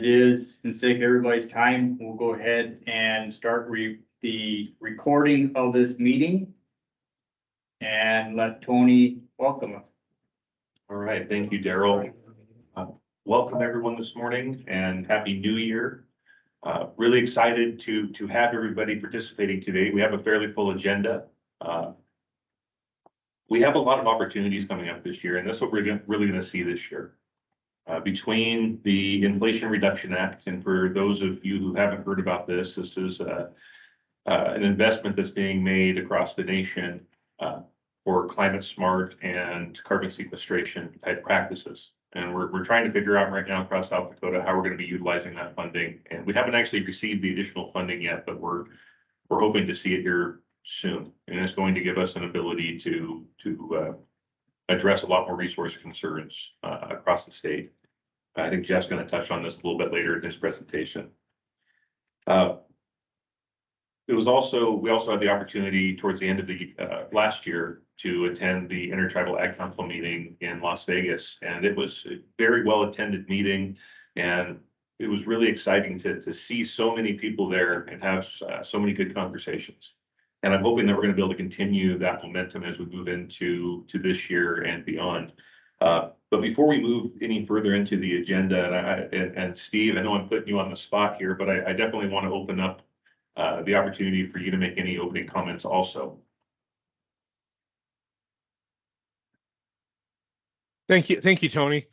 It is, and save everybody's time, we'll go ahead and start re, the recording of this meeting. And let Tony welcome us. All right, thank you, Daryl. Uh, Welcome everyone this morning and happy new year. Uh, really excited to, to have everybody participating today. We have a fairly full agenda. Uh, We have a lot of opportunities coming up this year and that's what we're really gonna see this year. Uh, between the Inflation Reduction Act and for those of you who haven't heard about this, this is, uh, uh, an investment that's being made across the nation, uh, for climate smart and carbon sequestration type practices. And we're, we're trying to figure out right now across South Dakota how we're gonna be utilizing that funding. And we haven't actually received the additional funding yet, but we're, we're hoping to see it here soon. And it's going to give us an ability to, to, uh, address a lot more resource concerns, across the state. I think Jeff's gonna touch on this a little bit later in his presentation. Uh, it was also, we also had the opportunity towards the end of the, uh, last year to attend the Intertribal Ag Council meeting in Las Vegas. And it was a very well-attended meeting and it was really exciting to, to see so many people there and have, uh, so many good conversations. And I'm hoping that we're gonna be able to continue that momentum as we move into, to this year and beyond. Uh, but before we move any further into the agenda, and I, and, and Steve, I know I'm putting you on the spot here, but I, I definitely want to open up uh, the opportunity for you to make any opening comments also. Thank you, thank you, Tony.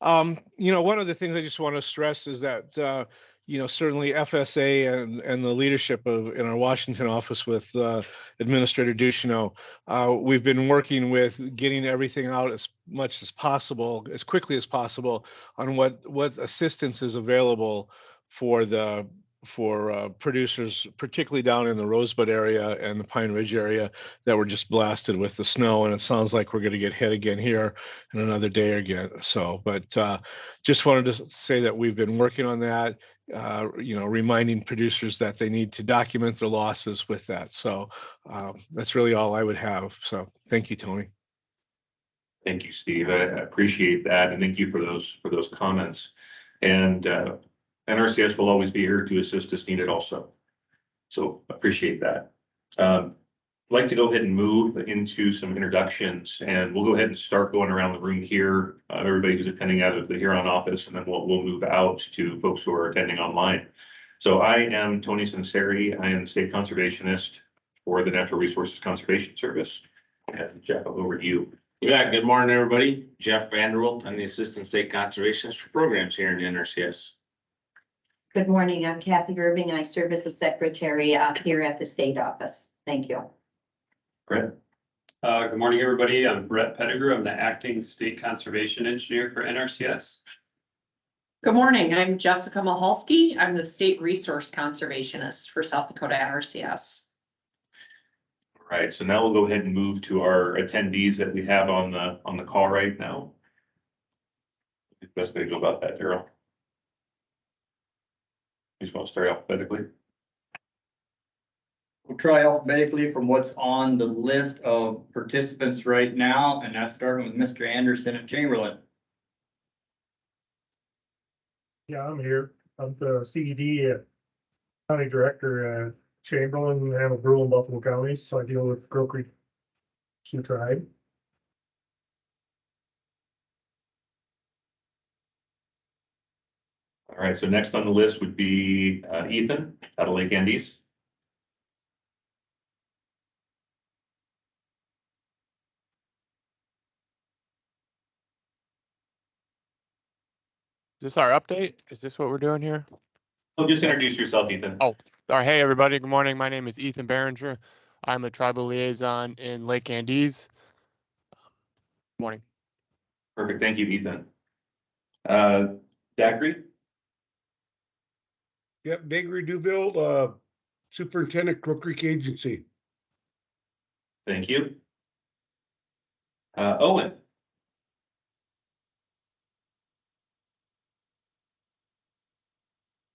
Um, you know, one of the things I just want to stress is that, uh, you know, certainly FSA and, and the leadership of, in our Washington office with, uh, Administrator Ducheneau, uh, we've been working with getting everything out as much as possible, as quickly as possible on what, what assistance is available for the, for, uh, producers, particularly down in the Rosebud area and the Pine Ridge area that were just blasted with the snow. And it sounds like we're going to get hit again here in another day again. So, but uh, just wanted to say that we've been working on that. Uh, you know, reminding producers that they need to document their losses with that. So um, that's really all I would have. So thank you, Tony. Thank you, Steve. I appreciate that and thank you for those, for those comments. And uh, NRCS will always be here to assist as needed also. So appreciate that. Um, like to go ahead and move into some introductions and we'll go ahead and start going around the room here. Uh, everybody who's attending out of the Huron office and then we'll, we'll move out to folks who are attending online. So I am Tony Sinceri. I am the state conservationist for the Natural Resources Conservation Service. And Jeff, over to you. Yeah, good morning, everybody. Jeff Vanderwilt, I'm the Assistant State Conservationist for Programs here in the NRCS. Good morning, I'm Kathy Irving, and I serve as a secretary uh, here at the state office. Thank you. Brett? Uh, good morning, everybody. I'm Brett Pettigrew. I'm the acting state conservation engineer for NRCS. Good morning, I'm Jessica Mahalski. I'm the State Resource Conservationist for South Dakota NRCS. All right, so now we'll go ahead and move to our attendees that we have on the, on the call right now. Best way to go about that, Daryl. You just want to start alphabetically? We'll try alphabetically from what's on the list of participants right now, and that's starting with Mr. Anderson of Chamberlain. Yeah, I'm here. I'm the CED uh, County Director, uh, Chamberlain, Hamel, Brule, and Buffalo counties, so I deal with Crow Creek Sioux Tribe. All right, so next on the list would be uh, Ethan out of Lake Andes. This our update? Is this what we're doing here? So just introduce yourself, Ethan. Oh. All right, hey, everybody, good morning. My name is Ethan Behringer. I'm a tribal liaison in Lake Andes. Morning. Perfect, thank you, Ethan. Uh, Dagry? Yep, Dagry Duville, uh, Superintendent Crow Creek Agency. Thank you. Uh, Owen?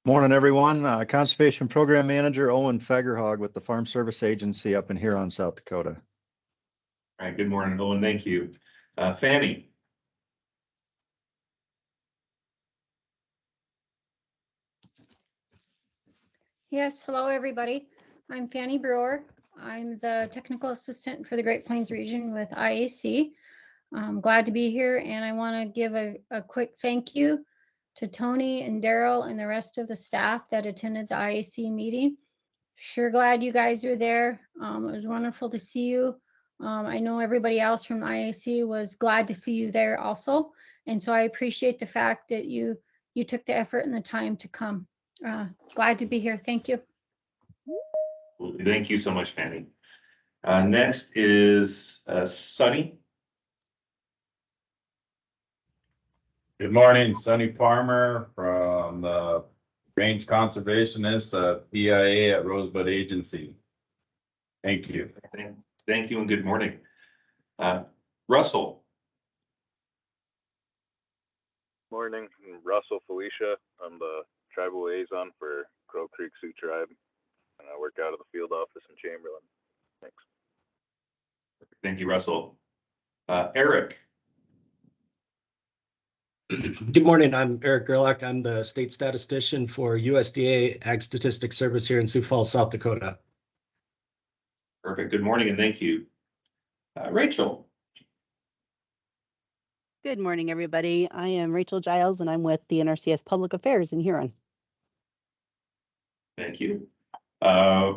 Morning, everyone. Uh, Conservation Program Manager Owen Fagerhog with the Farm Service Agency up in Huron, South Dakota. All right, good morning, Owen, thank you. Uh, Fanny? Yes, hello, everybody. I'm Fanny Brewer. I'm the technical assistant for the Great Plains region with IAC. I'm glad to be here and I want to give a, a quick thank you to Tony and Daryl and the rest of the staff that attended the IAC meeting. Sure glad you guys were there. Um, it was wonderful to see you. Um, I know everybody else from IAC was glad to see you there also. And so I appreciate the fact that you, you took the effort and the time to come. Uh, glad to be here. Thank you. Thank you so much, Fanny. Uh, next is, uh, Sunny. Good morning, Sunny Farmer from the Range Conservationist, uh, PIA at Rosebud Agency. Thank you. Thank- Thank you and good morning. Uh, Russell, Morning, I'm Russell Felicia. I'm the tribal liaison for Crow Creek Sioux Tribe. And I work out of the field office in Chamberlain. Thanks. thank you, Russell. Uh, Eric, Good morning, I'm Eric Gerlach. I'm the state statistician for USDA Ag Statistics Service here in Sioux Falls, South Dakota. perfect, good morning and thank you. Uh, Rachel, Good morning, everybody. I am Rachel Giles and I'm with the NRCS Public Affairs in Huron. thank you. Uh,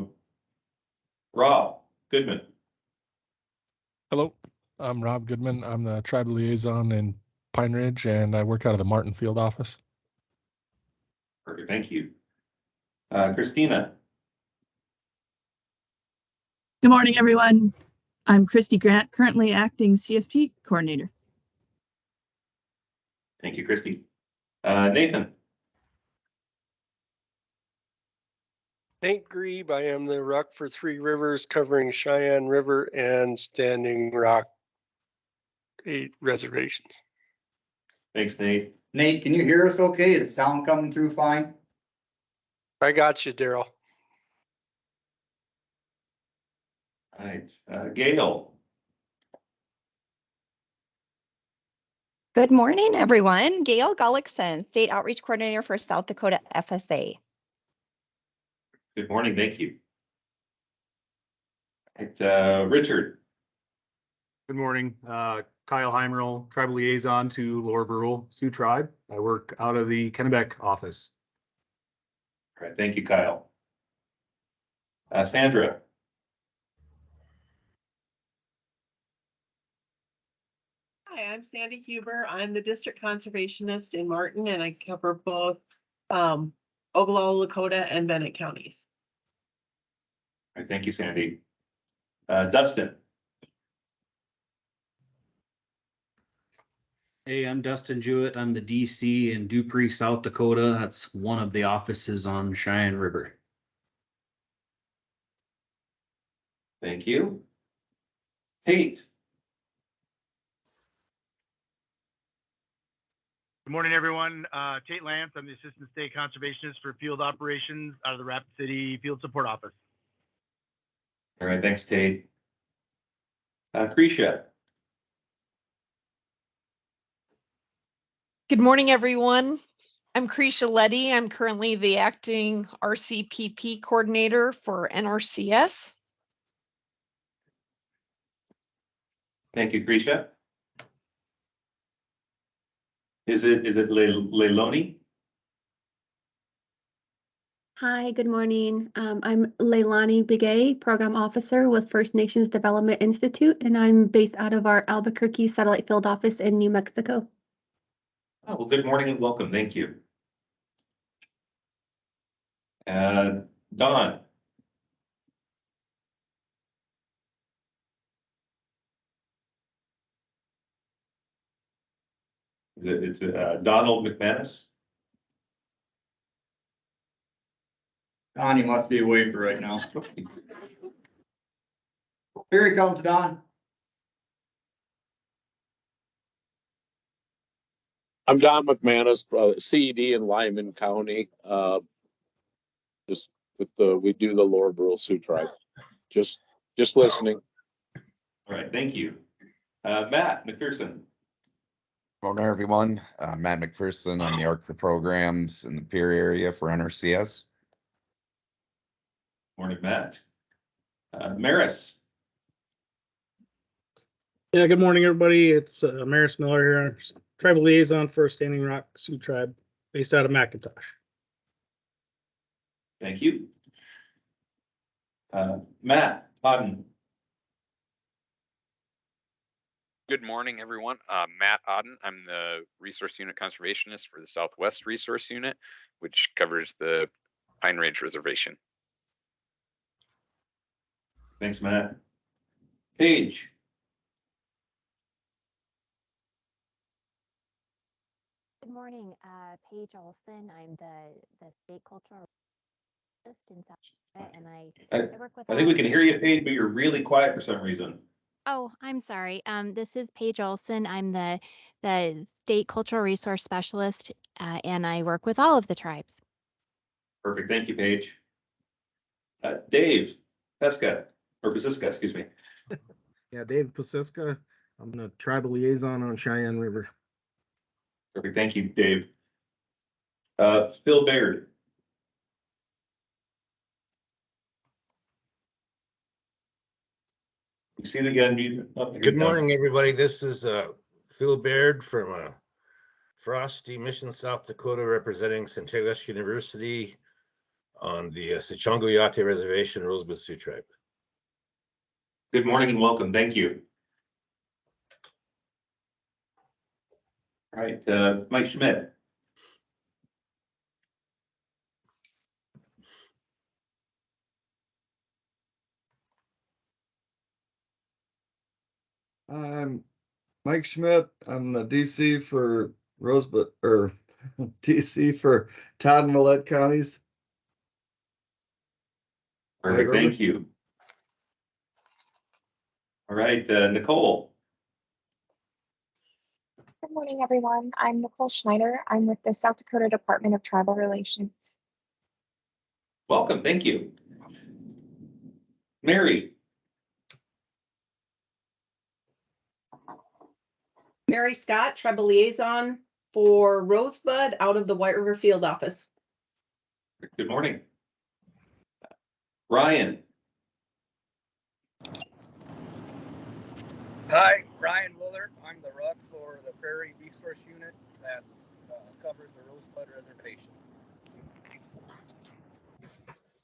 Rob Goodman, Hello, I'm Rob Goodman. I'm the tribal liaison in Pine Ridge and I work out of the Martin Field office. perfect, thank you. Uh, Christina, Good morning, everyone. I'm Christy Grant, currently acting CSP coordinator. thank you, Christy. Uh, Nathan, Nate Grebe, I am the Rock for Three Rivers covering Cheyenne River and Standing Rock eight reservations. Thanks, Nate. Nate, can you hear us okay? Is the sound coming through fine? I got you, Daryl. All right, uh, Gail, Good morning, everyone. Gail Gullickson, State Outreach Coordinator for South Dakota FSA. good morning, thank you. All right, uh, Richard, Good morning, uh, Kyle Heimerl, tribal liaison to Lower Brule Sioux Tribe. I work out of the Kennebec office. all right, thank you, Kyle. Uh, Sandra, Hi, I'm Sandy Huber. I'm the district conservationist in Martin and I cover both um Oglala, Lakota and Bennett counties. all right, thank you, Sandy. Uh, Dustin, Hey, I'm Dustin Jewett. I'm the DC in Dupree, South Dakota. That's one of the offices on Cheyenne River. thank you. Tate, Good morning, everyone. Uh, Tate Lance, I'm the Assistant State Conservationist for Field Operations out of the Rapid City Field Support Office. all right, thanks, Tate. Uh, Cretia, Good morning, everyone. I'm Krisha Letty. I'm currently the acting RCPP coordinator for NRCS. thank you, Cretia. Is it, is it Le- Leilani? Hi, good morning. Um, I'm Leilani Bigay, Program Officer with First Nations Development Institute, and I'm based out of our Albuquerque Satellite Field Office in New Mexico. Oh, well, good morning and welcome. Thank you. Uh, Don, is it, it's uh, Donald McManus? Don, he must be away for right now. Here he comes, Don. I'm Don McManus, uh, CED in Lyman County. Uh, just with the, we do the Lower Brule Sioux Tribe. Just, just listening. All right, thank you. Uh, Matt McPherson, Morning, everyone. Uh, Matt McPherson, I'm the ARC for programs in the Pierre area for NRCS. Morning, Matt. Uh, Maris, Yeah, good morning, everybody. It's uh, Maris Miller here, tribal liaison for Standing Rock Sioux Tribe, based out of McIntosh. thank you. Uh, Matt Bodden, Good morning, everyone. Uh, Matt Odden. I'm the Resource Unit Conservationist for the Southwest Resource Unit, which covers the Pine Ridge Reservation. thanks, Matt. Paige, morning, uh, Paige Olson. I'm the, the state cultural artist in South Dakota, and I, I, I work with. I think we can hear you, Paige, but you're really quiet for some reason. Oh, I'm sorry. Um, this is Paige Olson. I'm the, the state cultural resource specialist, uh, and I work with all of the tribes. Perfect, thank you, Paige. Uh, Dave Pesca, or Paciska, excuse me. Yeah, Dave Paciska. I'm the tribal liaison on Cheyenne River. Perfect, thank you, Dave. Uh, Phil Baird, you see it again, you. oh, you're Good done. morning, everybody. This is uh Phil Baird from uh Frosty Mission, South Dakota, representing Sinte Gleska University on the uh, Sicangu Oyate Reservation, Rosebud Sioux Tribe. Good morning and welcome, thank you. All right, uh, Mike Schmidt, I'm Mike Schmidt. I'm the DC for Rosebud, or DC for Todd and Mellette counties. perfect, thank you. All right, uh, Nicole, Good morning, everyone. I'm Nicole Schneider. I'm with the South Dakota Department of Tribal Relations. welcome, thank you. Mary, Mary Scott, tribal liaison for Rosebud out of the White River Field Office. good morning. Ryan, Hi, Ryan Willard. I'm the RUC for the Prairie Resource Unit that uh, covers the Rosebud Reservation.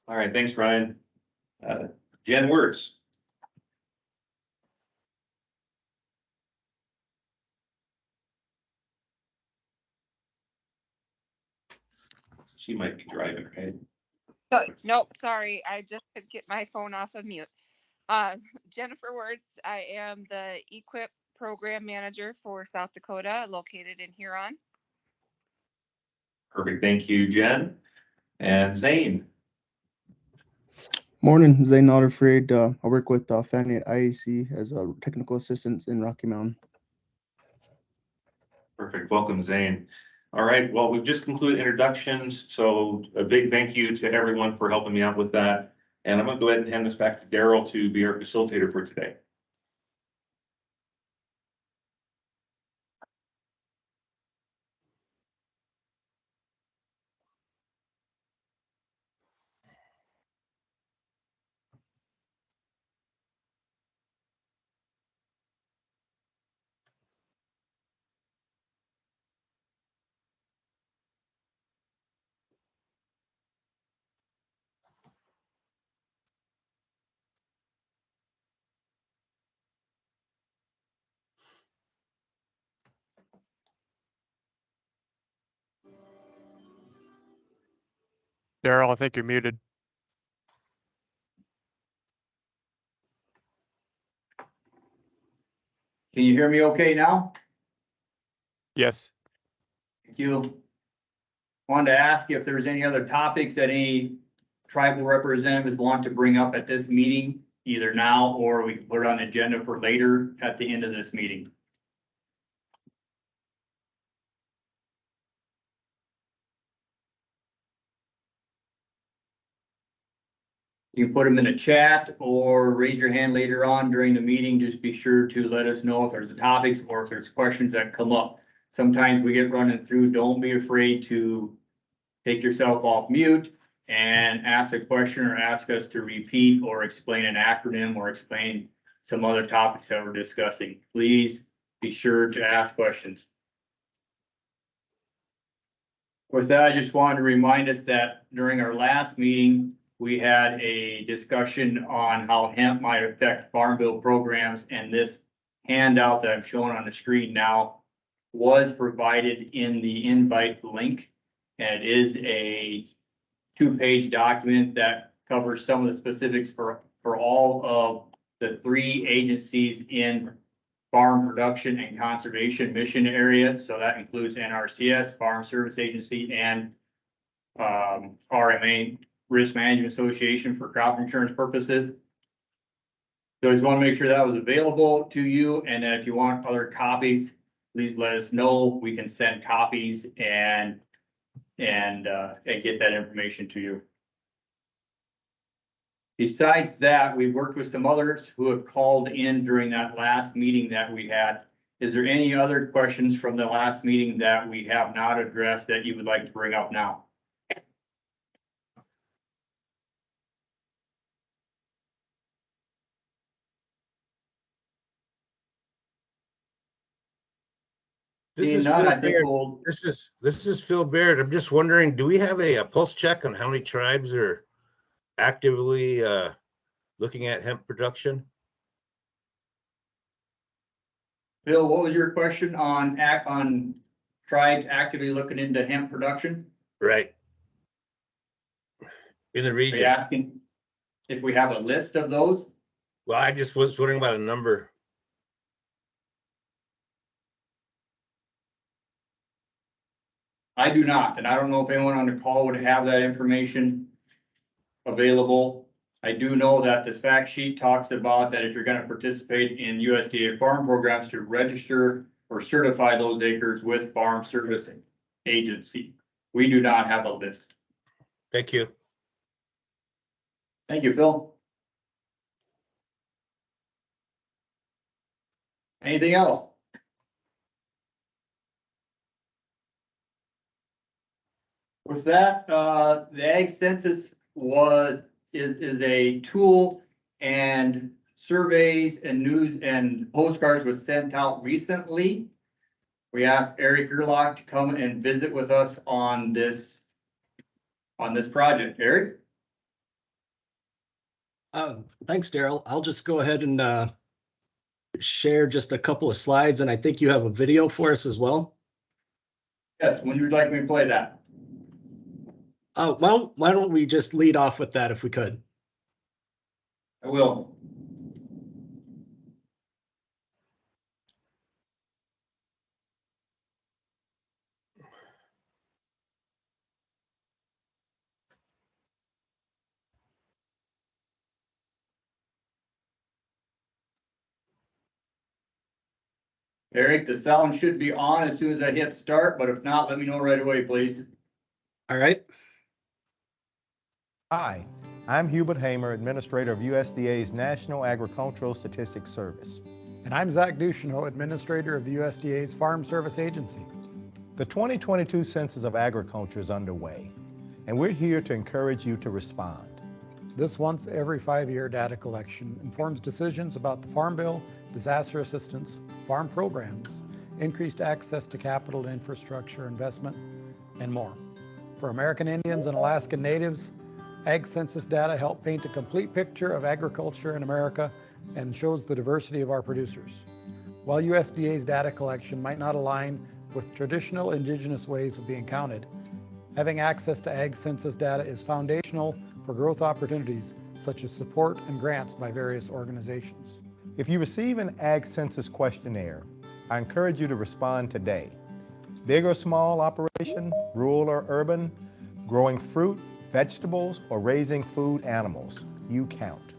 all right, thanks, Ryan. Uh, Jen Wertz, she might be driving, right? So, nope, sorry, I just could get my phone off of mute. Uh, Jennifer Wertz, I am the EQIP Program Manager for South Dakota, located in Huron. Perfect, thank you, Jen. And Zane, Morning, Zane Not Afraid. Uh, I work with uh, Fanny at IAC as a technical assistant in Rocky Mountain. perfect, welcome, Zane. All right, well, we've just concluded introductions, so a big thank you to everyone for helping me out with that. And I'm gonna go ahead and hand this back to Daryl to be our facilitator for today. Daryl, I think you're muted. Can you hear me okay now? Yes. Thank you. Wanted to ask if there's any other topics that any tribal representatives want to bring up at this meeting, either now or we can put it on the agenda for later at the end of this meeting. You can put them in a chat or raise your hand later on during the meeting. Just be sure to let us know if there's a topics or if there's questions that come up. Sometimes we get running through. Don't be afraid to take yourself off mute and ask a question or ask us to repeat or explain an acronym or explain some other topics that we're discussing, please be sure to ask questions. With that, I just wanted to remind us that during our last meeting, we had a discussion on how hemp might affect farm bill programs and this handout that I'm showing on the screen now was provided in the invite link. And it is a two-page document that covers some of the specifics for, for all of the three agencies in farm production and conservation mission area. So that includes NRCS, Farm Service Agency, and um, RMA, Risk Management Association for crop insurance purposes. So I just want to make sure that was available to you, and if you want other copies, please let us know. We can send copies and, and, uh, and get that information to you. Besides that, we've worked with some others who have called in during that last meeting that we had. Is there any other questions from the last meeting that we have not addressed that you would like to bring up now? This is Phil I Baird. This is, this is Phil Baird. I'm just wondering, do we have a, a pulse check on how many tribes are actively, uh, looking at hemp production? Bill, what was your question on act, on tribes actively looking into hemp production? Right. In the Are you region? asking if we have a list of those? Well, I just was wondering about a number. I do not, and I don't know if anyone on the call would have that information available. I do know that this fact sheet talks about that if you're gonna participate in USDA farm programs to register or certify those acres with Farm Servicing Agency. We do not have a list. Thank you. Thank you, Phil. Anything else? With that, uh, the ag census was, is, is a tool and surveys and news and postcards was sent out recently. We asked Eric Gerlach to come and visit with us on this, on this project. Eric? Uh, thanks, Daryl. I'll just go ahead and, uh, share just a couple of slides, and I think you have a video for us as well. Yes, when you'd like me to play that? Uh, well, why don't we just lead off with that if we could? I will. Eric, the sound should be on as soon as I hit start, but if not, let me know right away, please. All right. Hi, I'm Hubert Hamer, Administrator of USDA's National Agricultural Statistics Service. And I'm Zach Ducheneau, Administrator of USDA's Farm Service Agency. The 2022 Census of Agriculture is underway, and we're here to encourage you to respond. This once every five-year data collection informs decisions about the Farm Bill, disaster assistance, farm programs, increased access to capital and infrastructure investment, and more. For American Indians and Alaskan Natives, Ag Census data help paint a complete picture of agriculture in America and shows the diversity of our producers. While USDA's data collection might not align with traditional indigenous ways of being counted, having access to Ag Census data is foundational for growth opportunities such as support and grants by various organizations. If you receive an Ag Census questionnaire, I encourage you to respond today. Big or small operation, rural or urban, growing fruit, vegetables, or raising food animals, you count.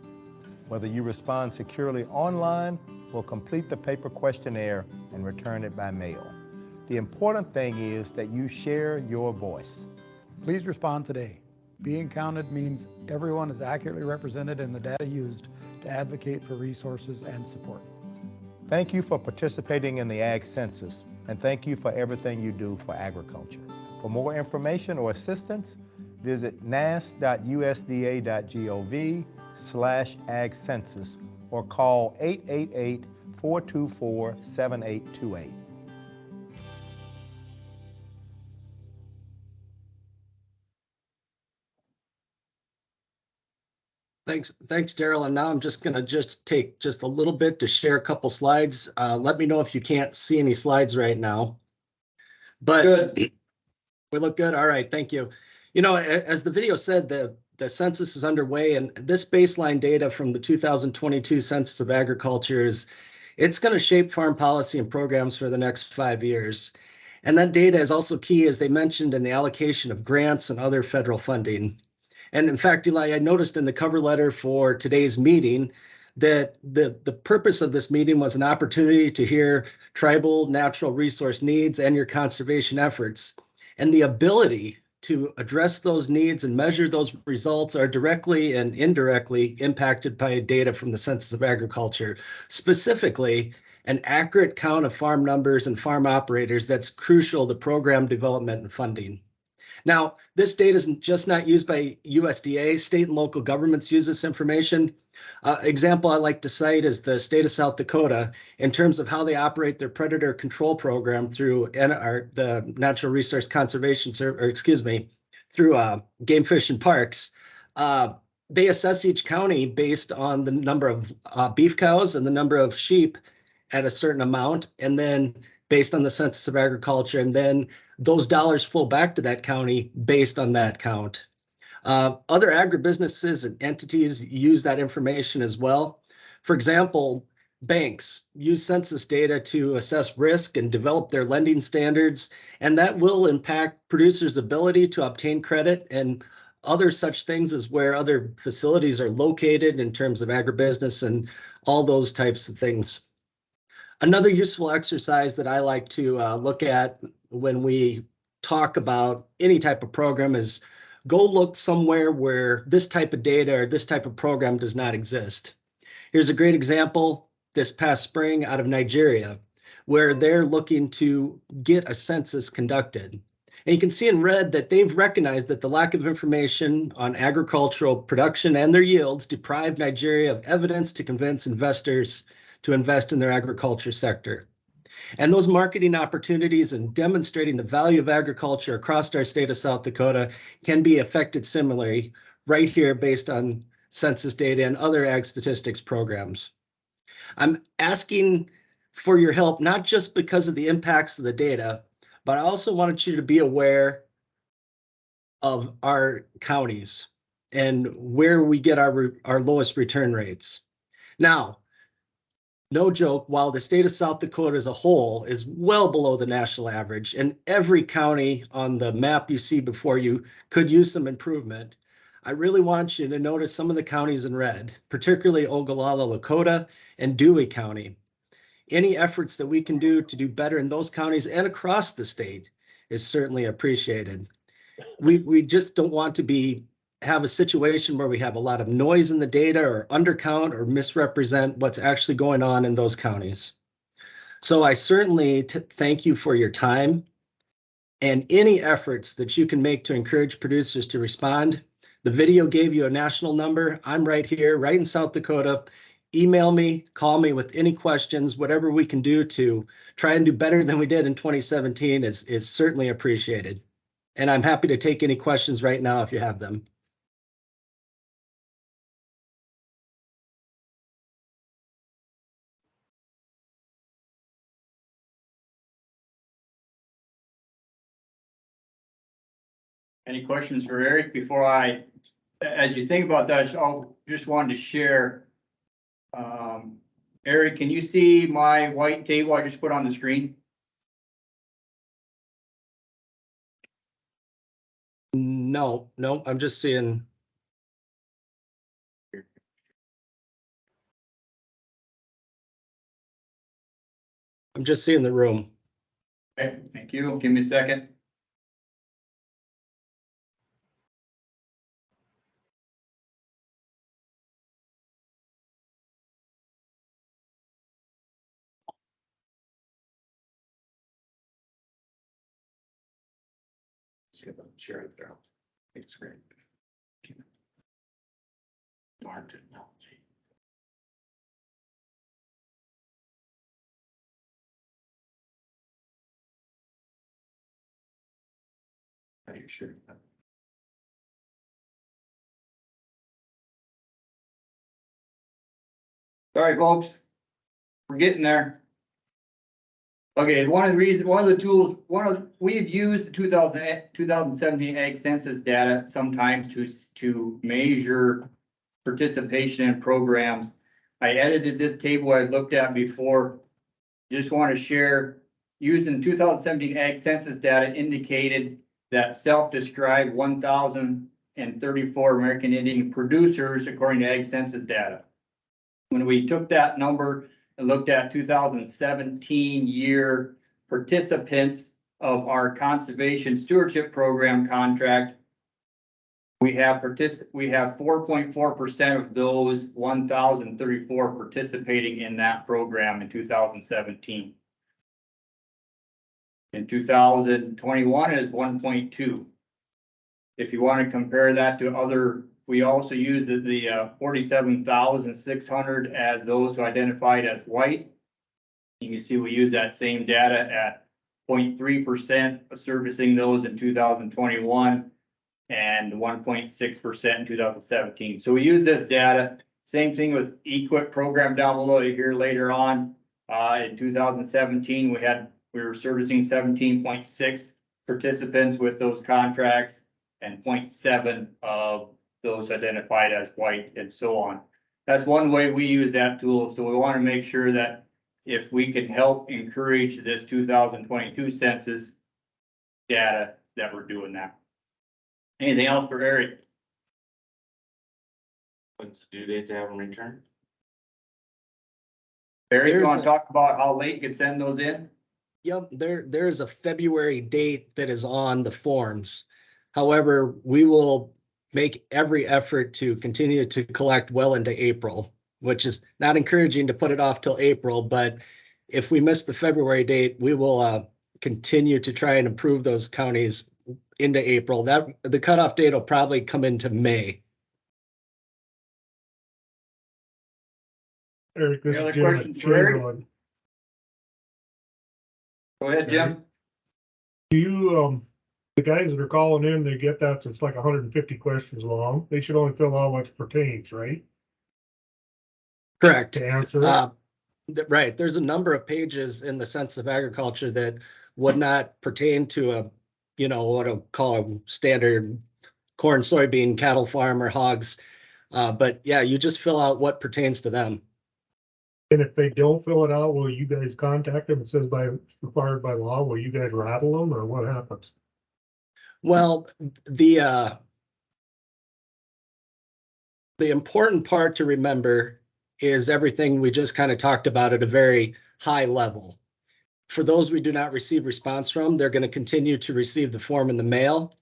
Whether you respond securely online or complete the paper questionnaire and return it by mail. The important thing is that you share your voice. Please respond today. Being counted means everyone is accurately represented in the data used to advocate for resources and support. Thank you for participating in the Ag Census, and thank you for everything you do for agriculture. For more information or assistance, visit nass.usda.gov slash ag census or call 888-424-7828. Thanks, thanks, Daryl. And now I'm just gonna just take just a little bit to share a couple slides. Uh, let me know if you can't see any slides right now. But good. we look good. All right, thank you. You know, as the video said, the, the census is underway and this baseline data from the 2022 Census of Agriculture is, it's going to shape farm policy and programs for the next five years. And that data is also key, as they mentioned, in the allocation of grants and other federal funding. And in fact, Eli, I noticed in the cover letter for today's meeting that the, the purpose of this meeting was an opportunity to hear tribal natural resource needs and your conservation efforts. And the ability to address those needs and measure those results are directly and indirectly impacted by data from the Census of Agriculture, specifically an accurate count of farm numbers and farm operators that's crucial to program development and funding. Now, this data is just not used by USDA. State and local governments use this information. Uh, example I like to cite is the state of South Dakota in terms of how they operate their predator control program through NR, the Natural Resource Conservation Service, or excuse me, through uh, Game Fish and Parks. Uh, they assess each county based on the number of uh, beef cows and the number of sheep at a certain amount, and then based on the Census of Agriculture, and then those dollars flow back to that county based on that count. Uh, other agribusinesses and entities use that information as well. For example, banks use census data to assess risk and develop their lending standards, and that will impact producers' ability to obtain credit and other such things as where other facilities are located in terms of agribusiness and all those types of things. Another useful exercise that I like to uh, look at when we talk about any type of program is go look somewhere where this type of data or this type of program does not exist. Here's a great example this past spring out of Nigeria, where they're looking to get a census conducted. And you can see in red that they've recognized that the lack of information on agricultural production and their yields deprived Nigeria of evidence to convince investors to invest in their agriculture sector. And those marketing opportunities and demonstrating the value of agriculture across our state of South Dakota can be affected similarly right here based on census data and other ag statistics programs. I'm asking for your help, not just because of the impacts of the data, but I also wanted you to be aware of our counties and where we get our, our lowest return rates. Now, no joke, while the state of South Dakota as a whole is well below the national average, and every county on the map you see before you could use some improvement, I really want you to notice some of the counties in red, particularly Oglala, Lakota, and Dewey County. Any efforts that we can do to do better in those counties and across the state is certainly appreciated. We, we just don't want to be have a situation where we have a lot of noise in the data or undercount or misrepresent what's actually going on in those counties. So I certainly thank you for your time and any efforts that you can make to encourage producers to respond. The video gave you a national number. I'm right here, right in South Dakota. Email me, call me with any questions, whatever we can do to try and do better than we did in 2017 is, is certainly appreciated. And I'm happy to take any questions right now if you have them. Any questions for Eric before I, as you think about that, I just wanted to share. Um, Eric, can you see my white table I just put on the screen? No, no, I'm just seeing. I'm just seeing the room. Okay, thank you. Give me a second. Share it there. It's great. Darn technology. Are you sure? Sorry, folks. We're getting there. Okay, one of the reasons, one of the tools, one of, we've used the 2000 eh, 2017 ag census data sometimes to, to measure participation in programs. I edited this table I looked at before. Just want to share, using two thousand seventeen ag census data indicated that self-described one thousand and thirty-four American Indian producers according to ag census data. When we took that number and looked at two thousand seventeen year participants of our conservation stewardship program contract. We have partic, we have four point four percent of those one thousand thirty-four participating in that program in two thousand seventeen. In two thousand twenty-one is one point two. If you want to compare that to other, we also use the, the uh, forty-seven thousand six hundred as those who identified as white. You can see we use that same data at 0.3 percent servicing those in two thousand twenty-one and one point six percent in two thousand seventeen. So we use this data. Same thing with EQIP program down below you hear later on. Uh, in two thousand seventeen, we had, we were servicing seventeen point six participants with those contracts and 0.7 of those identified as white and so on. That's one way we use that tool. So we want to make sure that if we can help encourage this two thousand twenty-two census data, that we're doing that. Anything else for Eric? What's the due date to have them returned? Eric, you There's want a- to talk about how late you can send those in? Yep, there, there is a February date that is on the forms. However, we will make every effort to continue to collect well into April, which is not encouraging to put it off till April, but if we miss the February date, we will uh, continue to try and improve those counties into April. That, the cutoff date will probably come into May. Eric, this Any other is Jim questions for Eric? Chamberlain. Go ahead, Jim. Do you, um, the guys that are calling in, they get that, it's like hundred and fifty questions long. They should only fill out what pertains, right? Correct. To answer Uh, th- Right, there's a number of pages in the Census of Agriculture that would not pertain to a, you know, what I'll call a standard corn, soybean, cattle farm or hogs. Uh, but yeah, you just fill out what pertains to them. And if they don't fill it out, will you guys contact them? It says by, required by law, will you guys rattle them or what happens? Well, the, uh, the important part to remember is everything we just kind of talked about at a very high level. For those we do not receive response from, they're going to continue to receive the form in the mail.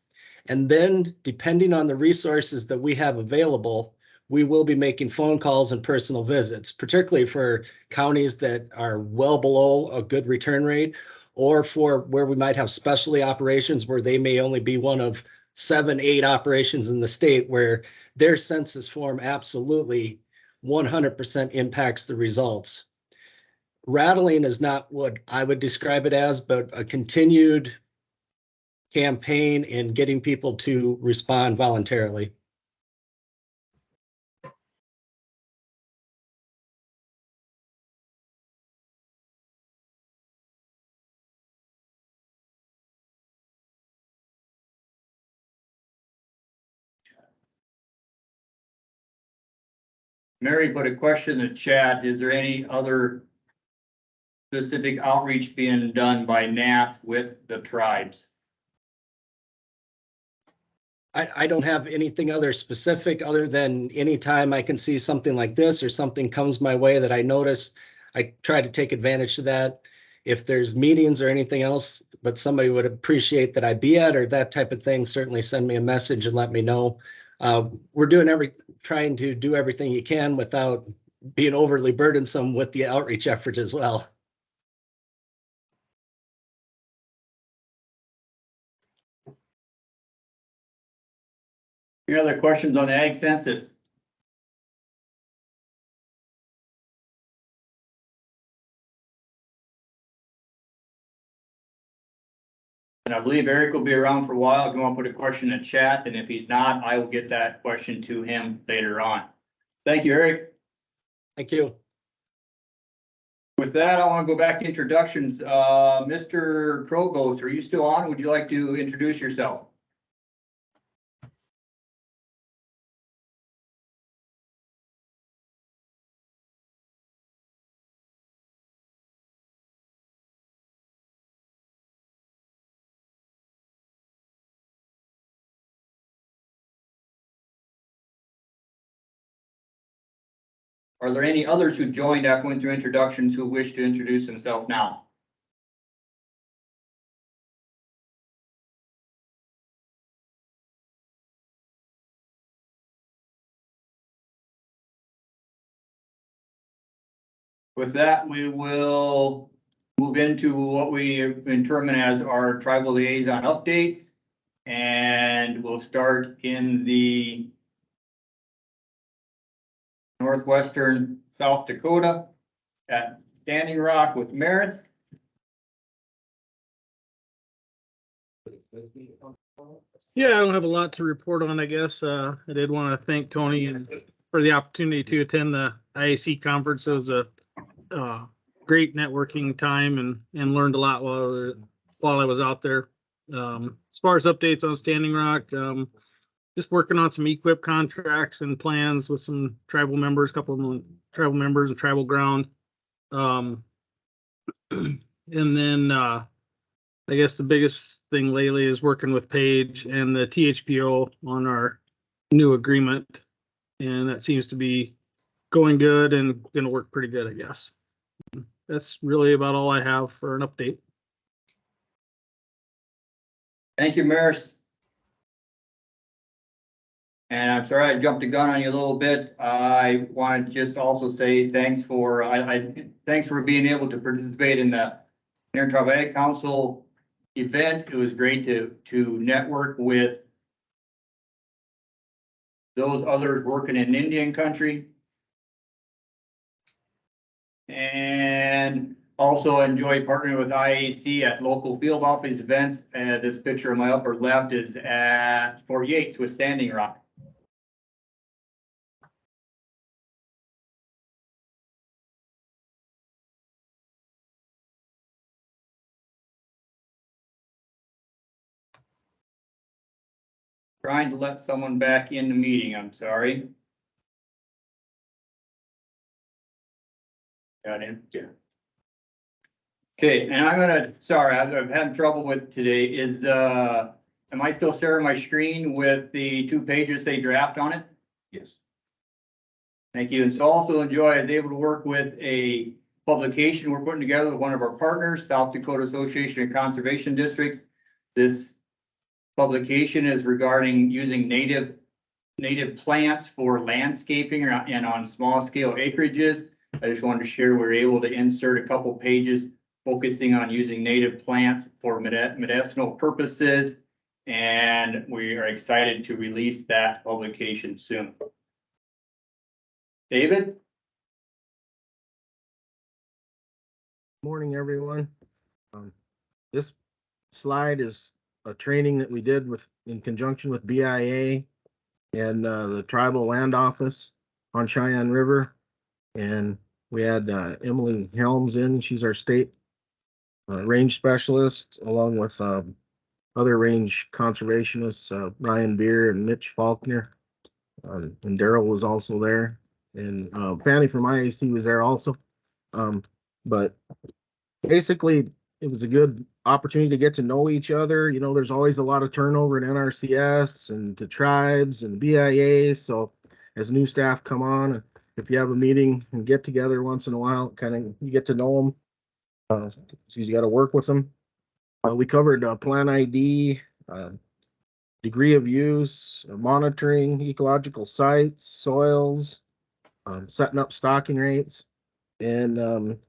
And then depending on the resources that we have available, we will be making phone calls and personal visits, particularly for counties that are well below a good return rate or for where we might have specialty operations where they may only be one of seven, eight operations in the state where their census form absolutely one hundred percent impacts the results. Rattling is not what I would describe it as, but a continued campaign in getting people to respond voluntarily. Mary put a question in the chat. Is there any other specific outreach being done by NAF with the tribes? I, I don't have anything other specific other than anytime I can see something like this or something comes my way that I notice, I try to take advantage of that. If there's meetings or anything else, but somebody would appreciate that I be at or that type of thing, certainly send me a message and let me know. Uh, we're doing every, trying to do everything you can without being overly burdensome with the outreach effort as well. Any other questions on the ag census? And I believe Eric will be around for a while. If you want to put a question in chat, and if he's not, I will get that question to him later on. Thank you, Eric. Thank you. With that, I want to go back to introductions. Uh, Mr. Krogos, are you still on? Would you like to introduce yourself? Are there any others who joined after we went through introductions who wish to introduce themselves now? With that, we will move into what we determine as our tribal liaison updates. And we'll start in the northwestern South Dakota at Standing Rock with Meredith. Yeah, I don't have a lot to report on, I guess. Uh, I did want to thank Tony and for the opportunity to attend the IAC conference. It was a, uh, great networking time and, and learned a lot while, while I was out there. Um, as far as updates on Standing Rock, um, just working on some EQIP contracts and plans with some tribal members, a couple of them tribal members and tribal ground. Um, and then, uh, I guess the biggest thing lately is working with Paige and the THPO on our new agreement. And that seems to be going good and gonna work pretty good, I guess. That's really about all I have for an update. Thank you, Maris. And I'm sorry I jumped the gun on you a little bit. I want to just also say thanks for, I, I, thanks for being able to participate in the Intertribal Council event. It was great to, to network with those others working in Indian country. And also enjoy partnering with IAC at local field office events. And this picture on my upper left is at Fort Yates with Standing Rock. Trying to let someone back in the meeting, I'm sorry. Got in, yeah. Okay, and I'm gonna, sorry, I'm I'm having trouble with today is, uh, am I still sharing my screen with the two pages they draft on it? Yes. Thank you. And so also enjoy, I was able to work with a publication we're putting together with one of our partners, South Dakota Association of Conservation District. This publication is regarding using native, native plants for landscaping and on small scale acreages. I just wanted to share, we we're able to insert a couple pages focusing on using native plants for medi- medicinal purposes. And we are excited to release that publication soon. David? Morning, everyone. Um, This slide is a training that we did with, in conjunction with BIA and uh, the Tribal Land Office on Cheyenne River. And we had uh, Emily Helms in, she's our state uh, range specialist, along with um, other range conservationists, uh, Ryan Beer and Mitch Faulkner. Um, And Daryl was also there, and uh, Fanny from IAC was there also. Um, But basically, it was a good opportunity to get to know each other. You know, there's always a lot of turnover in NRCS and to tribes and BIA. So as new staff come on, if you have a meeting and get together once in a while, kind of you get to know them. Uh, you got to work with them. Uh, we covered uh, plan ID, uh, degree of use, uh, monitoring ecological sites, soils, um, setting up stocking rates, and um,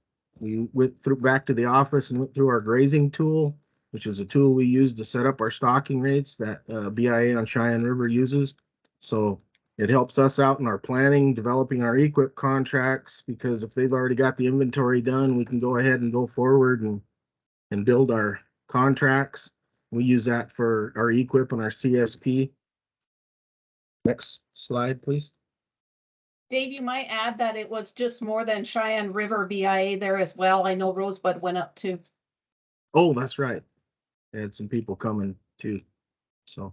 we went through back to the office and went through our grazing tool, which is a tool we use to set up our stocking rates that uh, BIA on Cheyenne River uses. So it helps us out in our planning, developing our EQIP contracts, because if they've already got the inventory done, we can go ahead and go forward and and build our contracts. We use that for our EQIP and our CSP. Next slide, please. Dave, you might add that it was just more than Cheyenne River BIA there as well. I know Rosebud went up too. Oh, that's right. Had some people coming too, so.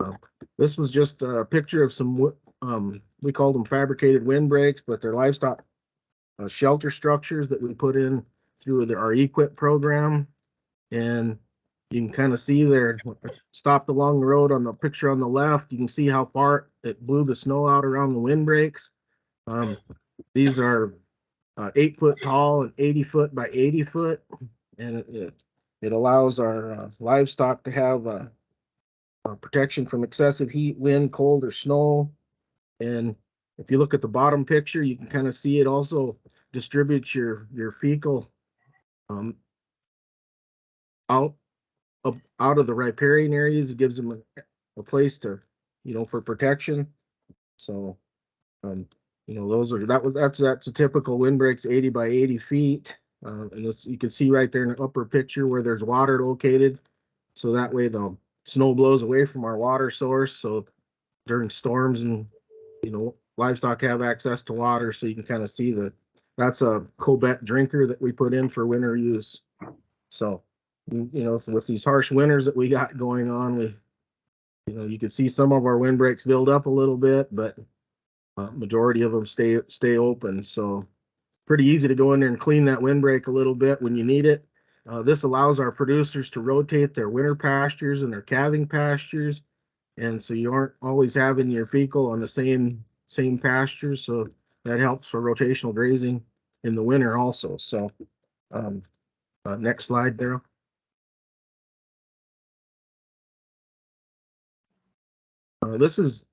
uh, This was just a picture of some, um, we called them fabricated windbreaks, but they're livestock uh, shelter structures that we put in through the, our EQIP program. And you can kind of see there, stopped along the road on the picture on the left, you can see how far it blew the snow out around the windbreaks. Um, these are uh, eight foot tall and eighty foot by eighty foot. And it- it, it allows our uh, livestock to have uh, uh, protection from excessive heat, wind, cold, or snow. And if you look at the bottom picture, you can kind of see it also distributes your, your fecal um, out, up, out of the riparian areas. It gives them a, a place to, you know, for protection. So, um, you know, those are, that was, that's, that's a typical windbreaks eighty by eighty feet. Uh, and you can see right there in the upper picture where there's water located. So that way the snow blows away from our water source. So during storms and, you know, livestock have access to water. So you can kind of see the, that's a Cobett drinker that we put in for winter use. So, you know, with these harsh winters that we got going on, we, you know, you could see some of our windbreaks build up a little bit, but uh, majority of them stay, stay open. So pretty easy to go in there and clean that windbreak a little bit when you need it. Uh, this allows our producers to rotate their winter pastures and their calving pastures. And so you aren't always having your fecal on the same, same pastures. So that helps for rotational grazing in the winter also. So, um, uh, next slide, Daryl. This is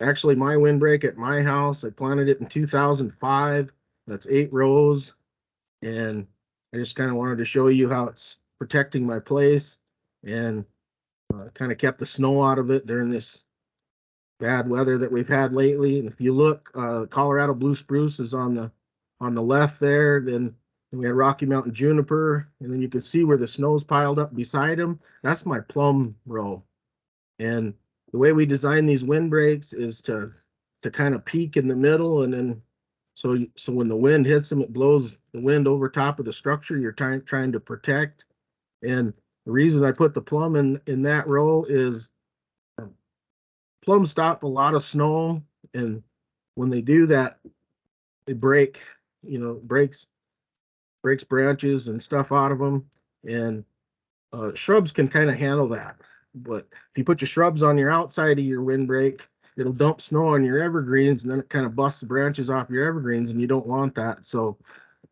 actually my windbreak at my house. I planted it in two thousand five. That's eight rows. And I just kind of wanted to show you how it's protecting my place and uh, kind of kept the snow out of it during this bad weather that we've had lately. And if you look, uh, Colorado blue spruce is on the, on the left there, then we had Rocky Mountain juniper, and then you can see where the snow's piled up beside them. That's my plum row. And the way we design these windbreaks is to, to kind of peak in the middle and then so, so when the wind hits them, it blows the wind over top of the structure you're trying, trying to protect. And the reason I put the plum in, in that row is um, plums stop a lot of snow and when they do that, they break, you know, breaks, breaks branches and stuff out of them. And uh, shrubs can kind of handle that. But if you put your shrubs on your outside of your windbreak, it'll dump snow on your evergreens and then it kind of busts the branches off your evergreens and you don't want that. So,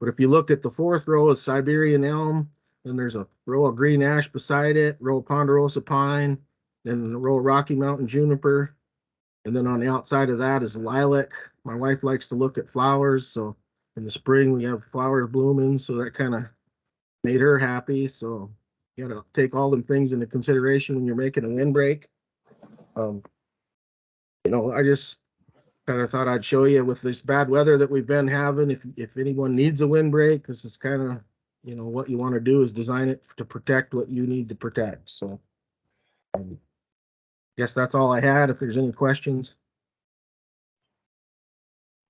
but if you look at the fourth row is Siberian elm, then there's a row of green ash beside it, row of ponderosa pine, then a row of Rocky Mountain juniper. And then on the outside of that is lilac. My wife likes to look at flowers, so in the spring we have flowers blooming, so that kind of made her happy. So you gotta take all them things into consideration when you're making a windbreak. Um, you know, I just kind of thought I'd show you with this bad weather that we've been having, if, if anyone needs a windbreak, this is kind of, you know, what you want to do is design it to protect what you need to protect, so. um, Guess that's all I had. If there's any questions.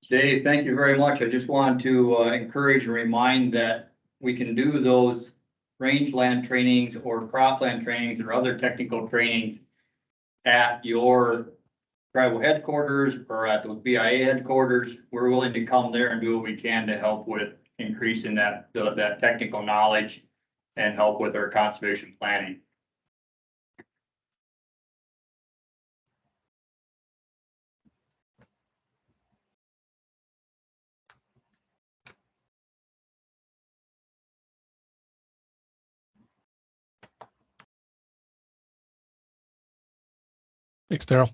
Dave, thank you very much. I just want to uh, encourage and remind that we can do those rangeland trainings or cropland trainings or other technical trainings at your tribal headquarters or at the BIA headquarters. We're willing to come there and do what we can to help with increasing that, that technical knowledge and help with our conservation planning. Thanks, Daryl.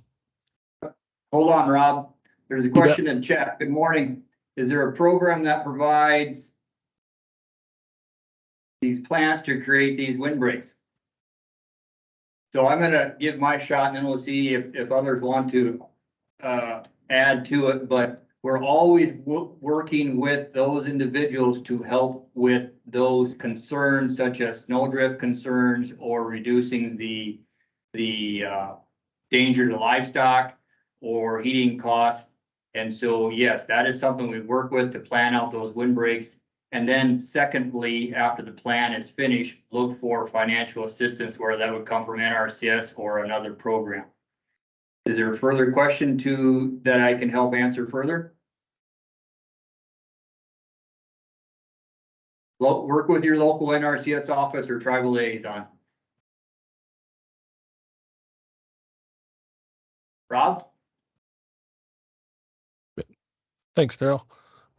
Hold on, Rob. There's a question in chat. Good morning. Is there a program that provides these plants to create these windbreaks? So I'm gonna give my shot and then we'll see if, if others want to, uh, add to it, but we're always working with those individuals to help with those concerns such as snowdrift concerns or reducing the, the, uh, danger to livestock or heating costs. And so, yes, that is something we work with to plan out those windbreaks. And then secondly, after the plan is finished, look for financial assistance where that would come from NRCS or another program. Is there a further question to, that I can help answer further? Lo- work with your local NRCS office or tribal liaison. Rob? Thanks, Daryl.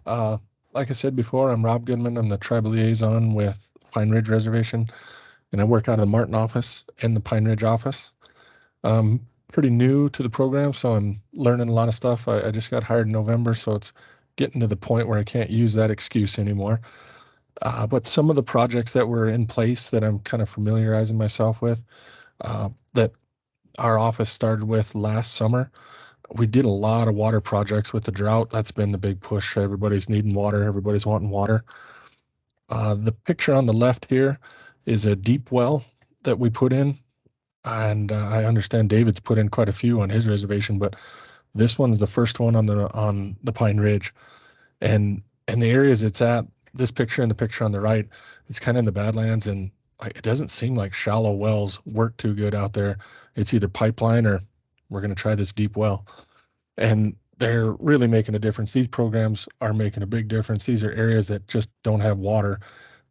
Uh, like I said before, I'm Rob Goodman. I'm the tribal liaison with Pine Ridge Reservation, and I work out of the Martin office and the Pine Ridge office. Um, pretty new to the program, so I'm learning a lot of stuff. I, I just got hired in November, so it's getting to the point where I can't use that excuse anymore. Uh, but some of the projects that were in place that I'm kind of familiarizing myself with, uh, that our office started with last summer. We did a lot of water projects with the drought. That's been the big push. Everybody's needing water. Everybody's wanting water. Uh, the picture on the left here is a deep well that we put in. And uh, I understand David's put in quite a few on his reservation, but this one's the first one on the on the Pine Ridge. And and the areas it's at, this picture and the picture on the right, it's kind of in the Badlands and it doesn't seem like shallow wells work too good out there. It's either pipeline or we're going to try this deep well. And they're really making a difference. These programs are making a big difference. These are areas that just don't have water.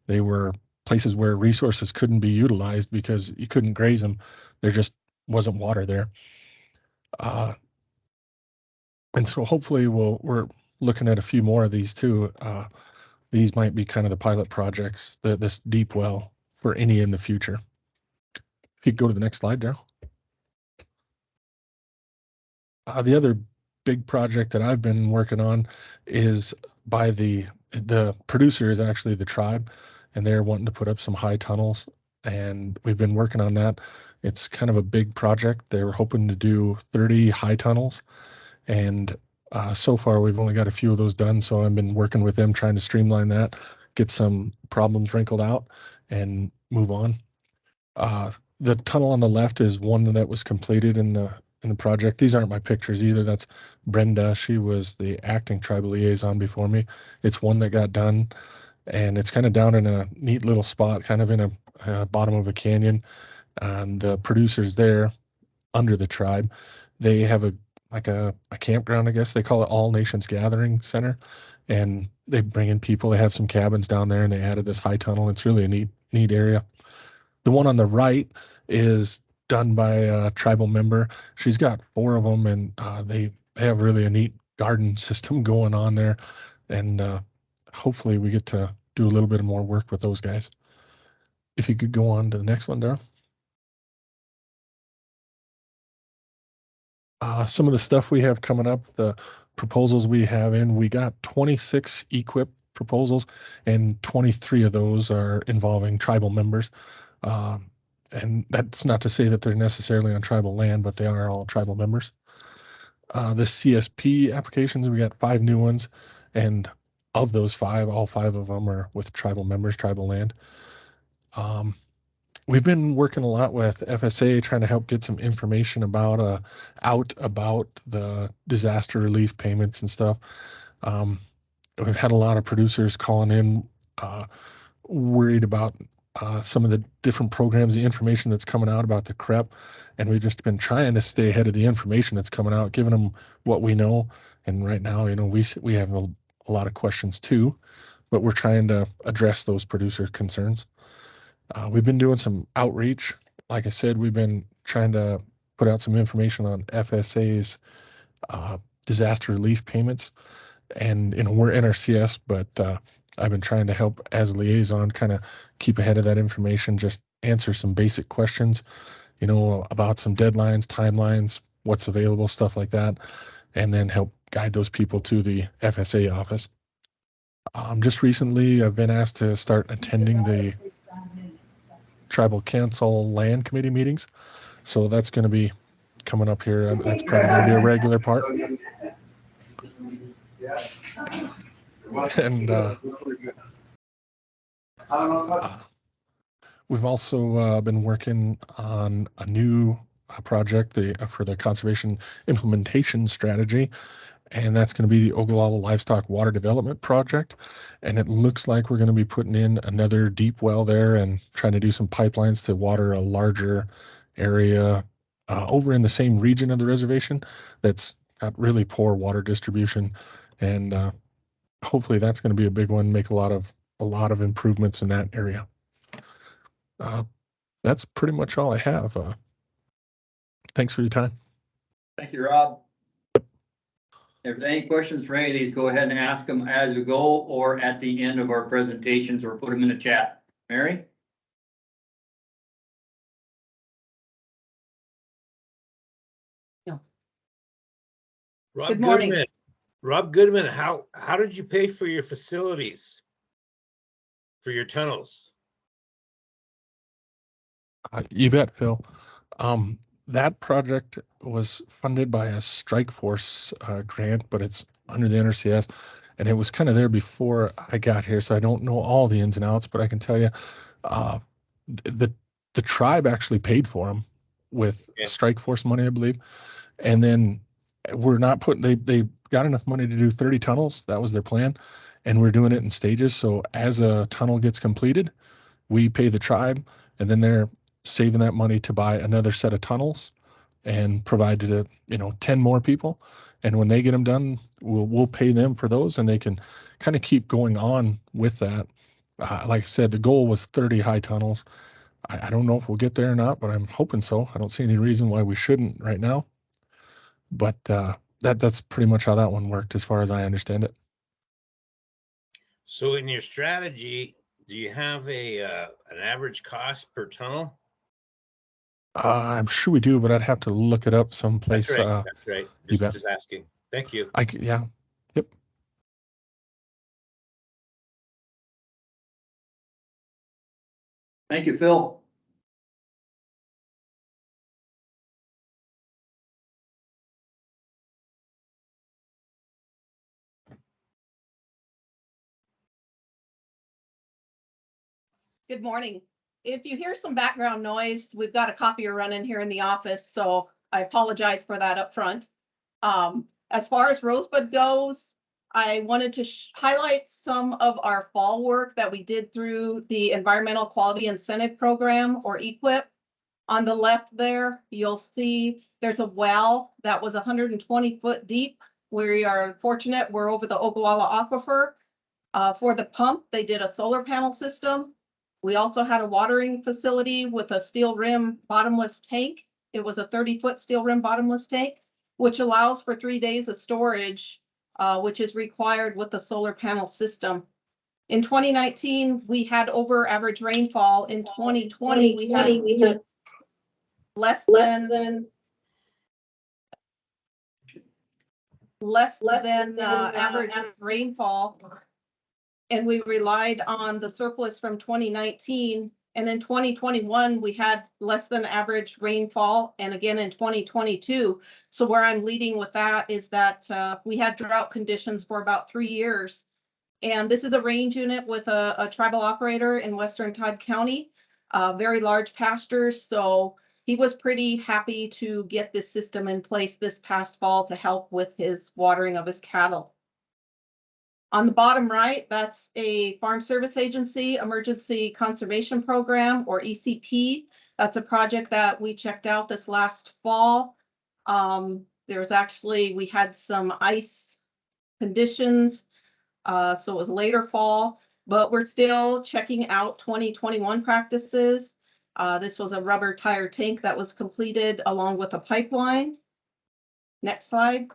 They were places where resources couldn't be utilized because you couldn't graze them. There just wasn't water there. Uh, and so hopefully we'll, we're looking at a few more of these too. Uh, these might be kind of the pilot projects, the, this deep well for any in the future. If you go to the next slide, Daryl. Uh, the other big project that I've been working on is by the, the producer is actually the tribe and they're wanting to put up some high tunnels and we've been working on that. It's kind of a big project. They're hoping to do 30 high tunnels and uh, so far we've only got a few of those done. So I've been working with them trying to streamline that, get some problems wrinkled out and move on. Uh, the tunnel on the left is one that was completed in the in the project. These aren't my pictures either. That's Brenda. She was the acting tribal liaison before me. It's one that got done and it's kind of down in a neat little spot, kind of in a uh, bottom of a canyon. And the producers there under the tribe, they have a like a, a campground, I guess they call it All Nations Gathering Center. And they bring in people, they have some cabins down there and they added this high tunnel. It's really a neat, neat area. The one on the right is done by a tribal member. She's got four of them and uh, they have really a neat garden system going on there. And uh, hopefully we get to do a little bit more work with those guys. If you could go on to the next one, Daryl. Uh, some of the stuff we have coming up, the proposals we have in, we got 26 EQIP proposals and 23 of those are involving tribal members. Um, and that's not to say that they're necessarily on tribal land, but they are all tribal members. Uh, the CSP applications, we got five new ones and of those five, all five of them are with tribal members, tribal land. Um, we've been working a lot with FSA trying to help get some information about uh out about the disaster relief payments and stuff. Um, we've had a lot of producers calling in uh, worried about uh, some of the different programs, the information that's coming out about the CREP, and we've just been trying to stay ahead of the information that's coming out, giving them what we know. And right now, you know, we we have a, a lot of questions too, but we're trying to address those producer concerns. Uh, we've been doing some outreach. Like I said, we've been trying to put out some information on FSA's uh, disaster relief payments. And, you know, we're NRCS, but uh, I've been trying to help as liaison kind of keep ahead of that information, just answer some basic questions, you know, about some deadlines, timelines, what's available, stuff like that, and then help guide those people to the FSA office. Um, just recently, I've been asked to start attending the tribal council land committee meetings. So that's going to be coming up here. and That's probably going to be a regular part. And uh, uh, we've also uh, been working on a new uh, project the, for the conservation implementation strategy. And that's going to be the Oglala Livestock Water Development Project. And it looks like we're going to be putting in another deep well there and trying to do some pipelines to water a larger area uh, over in the same region of the reservation that's got really poor water distribution. And uh, hopefully that's going to be a big one, make a lot of a lot of improvements in that area. Uh, that's pretty much all I have. Uh, thanks for your time. Thank you, Rob. If there's any questions for any of these, go ahead and ask them as we go or at the end of our presentations or put them in the chat. Mary? Rob Good morning. Goodman. Rob Goodman, how, how did you pay for your facilities? For your tunnels? Uh, you bet, Phil. Um, that project was funded by a strike force uh, grant, but it's under the NRCS. And it was kind of there before I got here, so I don't know all the ins and outs, but I can tell you, uh, the, the tribe actually paid for them with Yeah. strike force money, I believe. And then we're not putting, they, they got enough money to do thirty tunnels. That was their plan. And we're doing it in stages. So as a tunnel gets completed, we pay the tribe and then they're saving that money to buy another set of tunnels and provide to, you know, 10 more people. And when they get them done, we'll, we'll pay them for those and they can kind of keep going on with that. Uh, like I said, the goal was 30 high tunnels. I, I don't know if we'll get there or not, but I'm hoping so. I don't see any reason why we shouldn't right now. But uh, that that's pretty much how that one worked as far as I understand it. So in your strategy, do you have a, uh, an average cost per tunnel? Uh, I'm sure we do, but I'd have to look it up someplace. That's right, Uh, that's right. you Just, bet. just asking. Thank you. I c- yeah. Yep. Thank you, Phil. Good morning. If you hear some background noise, we've got a copier running here in the office, so I apologize for that up front. Um, as far as Rosebud goes, I wanted to highlight some of our fall work that we did through the Environmental Quality Incentive Program or EQIP. On the left there, you'll see there's a well that was hundred and twenty foot deep. We are fortunate, we're over the Ogallala Aquifer. Uh, for the pump, they did a solar panel system. We also had a watering facility with a steel rim bottomless tank. It was a thirty foot steel rim bottomless tank, which allows for three days of storage, uh, which is required with the solar panel system. In twenty nineteen, we had over average rainfall. In twenty twenty, we had less than less than uh, average rainfall. And we relied on the surplus from twenty nineteen. And in twenty twenty-one, we had less than average rainfall, and again in twenty twenty-two. So where I'm leading with that is that uh, we had drought conditions for about three years. And this is a range unit with a, a tribal operator in western Todd County, uh, very large pastures, so he was pretty happy to get this system in place this past fall to help with his watering of his cattle. On the bottom right, that's a Farm Service Agency Emergency Conservation Program or ECP. That's a project that we checked out this last fall. Um, there was actually, we had some ice conditions. Uh, so it was later fall, but we're still checking out twenty twenty-one practices. Uh, this was a rubber tire tank that was completed along with a pipeline. Next slide.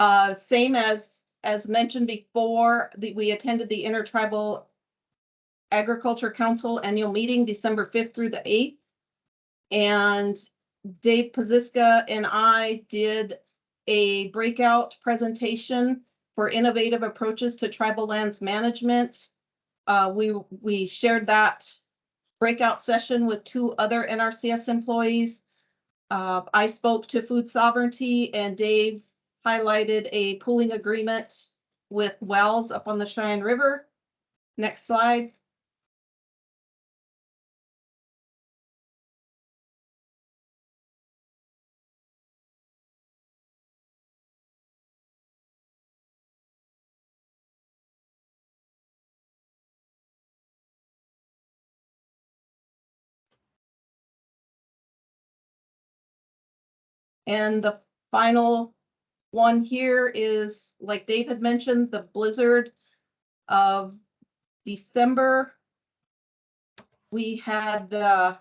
Uh, same as, as mentioned before, the, we attended the Intertribal Agriculture Council Annual Meeting, December fifth through the eighth. And Dave Paziska and I did a breakout presentation for innovative approaches to tribal lands management. Uh, we, we shared that breakout session with two other NRCS employees. Uh, I spoke to food sovereignty and Dave highlighted a pooling agreement with Wells up on the Cheyenne River. Next slide. And the final one here is, like Dave had mentioned, the blizzard of December. We had uh,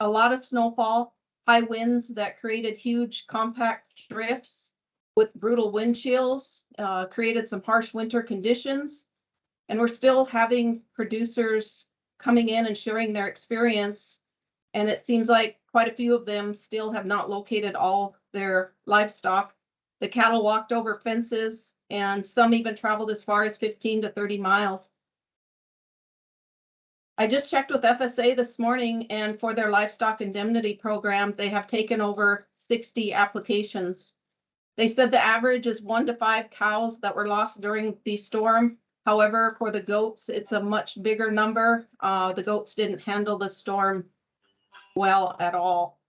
a lot of snowfall, high winds that created huge compact drifts with brutal wind chills, uh, created some harsh winter conditions. And we're still having producers coming in and sharing their experience. And it seems like quite a few of them still have not located all their livestock. The cattle walked over fences and some even traveled as far as fifteen to thirty miles. I just checked with FSA this morning and for their livestock indemnity program, they have taken over sixty applications. They said the average is one to five cows that were lost during the storm. However, for the goats, it's a much bigger number. Uh, the goats didn't handle the storm well at all.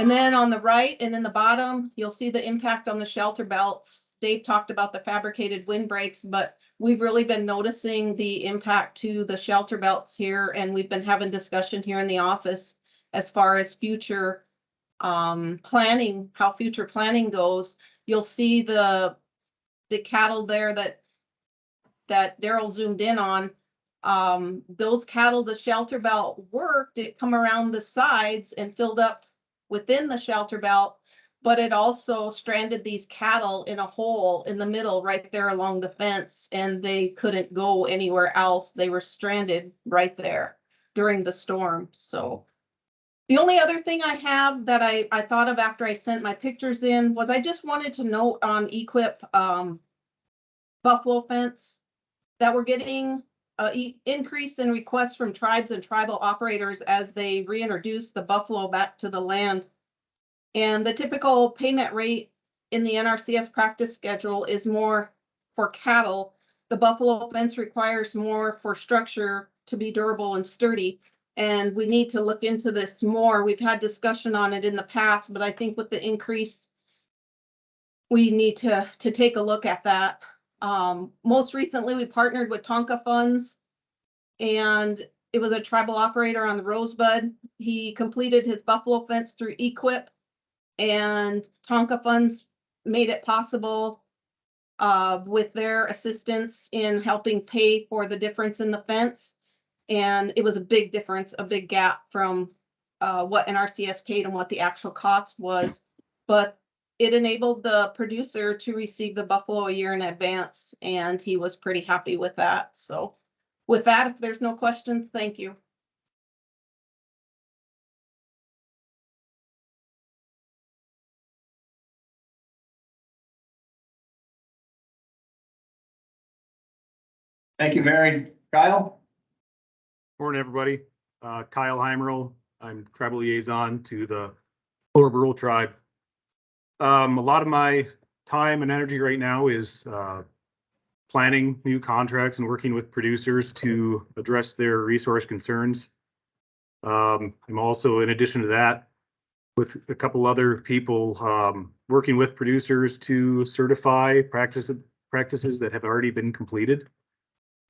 And then on the right and in the bottom, you'll see the impact on the shelter belts. Dave talked about the fabricated windbreaks, but we've really been noticing the impact to the shelter belts here, and we've been having discussion here in the office as far as future um, planning, how future planning goes. You'll see the the cattle there that that Daryl zoomed in on. Um, those cattle, the shelter belt worked, it come around the sides and filled up within the shelter belt, but it also stranded these cattle in a hole in the middle right there along the fence and they couldn't go anywhere else. They were stranded right there during the storm. So the only other thing I have that I, I thought of after I sent my pictures in was I just wanted to note on EQIP um, buffalo fence that we're getting Uh, e- increase in requests from tribes and tribal operators as they reintroduce the buffalo back to the land. And the typical payment rate in the NRCS practice schedule is more for cattle. The buffalo fence requires more for structure to be durable and sturdy. And we need to look into this more. We've had discussion on it in the past, but I think with the increase, we need to, to take a look at that. Um, most recently, we partnered with Tanka Funds. And it was a tribal operator on the Rosebud. He completed his buffalo fence through EQIP. And Tanka Funds made it possible uh, with their assistance in helping pay for the difference in the fence. And it was a big difference, a big gap from uh, what NRCS paid and what the actual cost was. But it enabled the producer to receive the buffalo a year in advance, and he was pretty happy with that. So with that, if there's no questions, thank you. Thank you, Mary. Kyle? Morning, everybody. Uh, Kyle Heimerl. I'm tribal liaison to the Lower Brule Tribe. Um, a lot of my time and energy right now is, uh, planning new contracts and working with producers to address their resource concerns. Um, I'm also, in addition to that, with a couple other people, um, working with producers to certify practices, practices that have already been completed.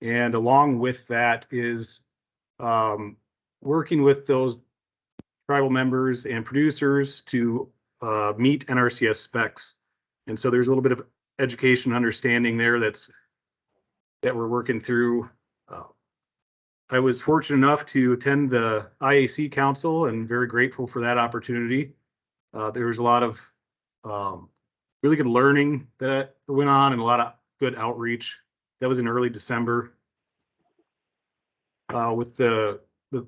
And along with that is, um, working with those tribal members and producers to, uh, meet NRCS specs. And so there's a little bit of education, understanding there that's that we're working through. Uh, I was fortunate enough to attend the IAC Council and very grateful for that opportunity. Uh, there was a lot of um, really good learning that went on and a lot of good outreach. That was in early December. Uh, with the the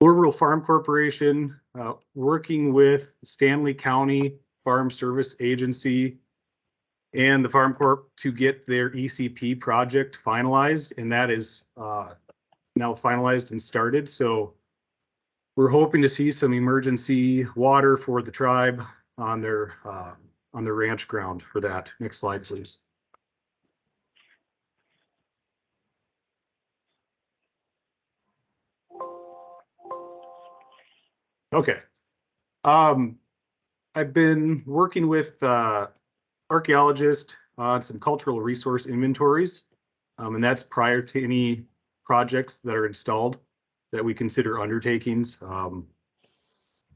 Lower Brule Farm Corporation, uh, working with Stanley County Farm Service Agency and the Farm Corp to get their ECP project finalized, and that is uh, now finalized and started. So we're hoping to see some emergency water for the tribe on their, uh, on their ranch ground for that. Next slide, please. Okay. Um, I've been working with, uh, archaeologists on some cultural resource inventories. Um, and that's prior to any projects that are installed that we consider undertakings. Um,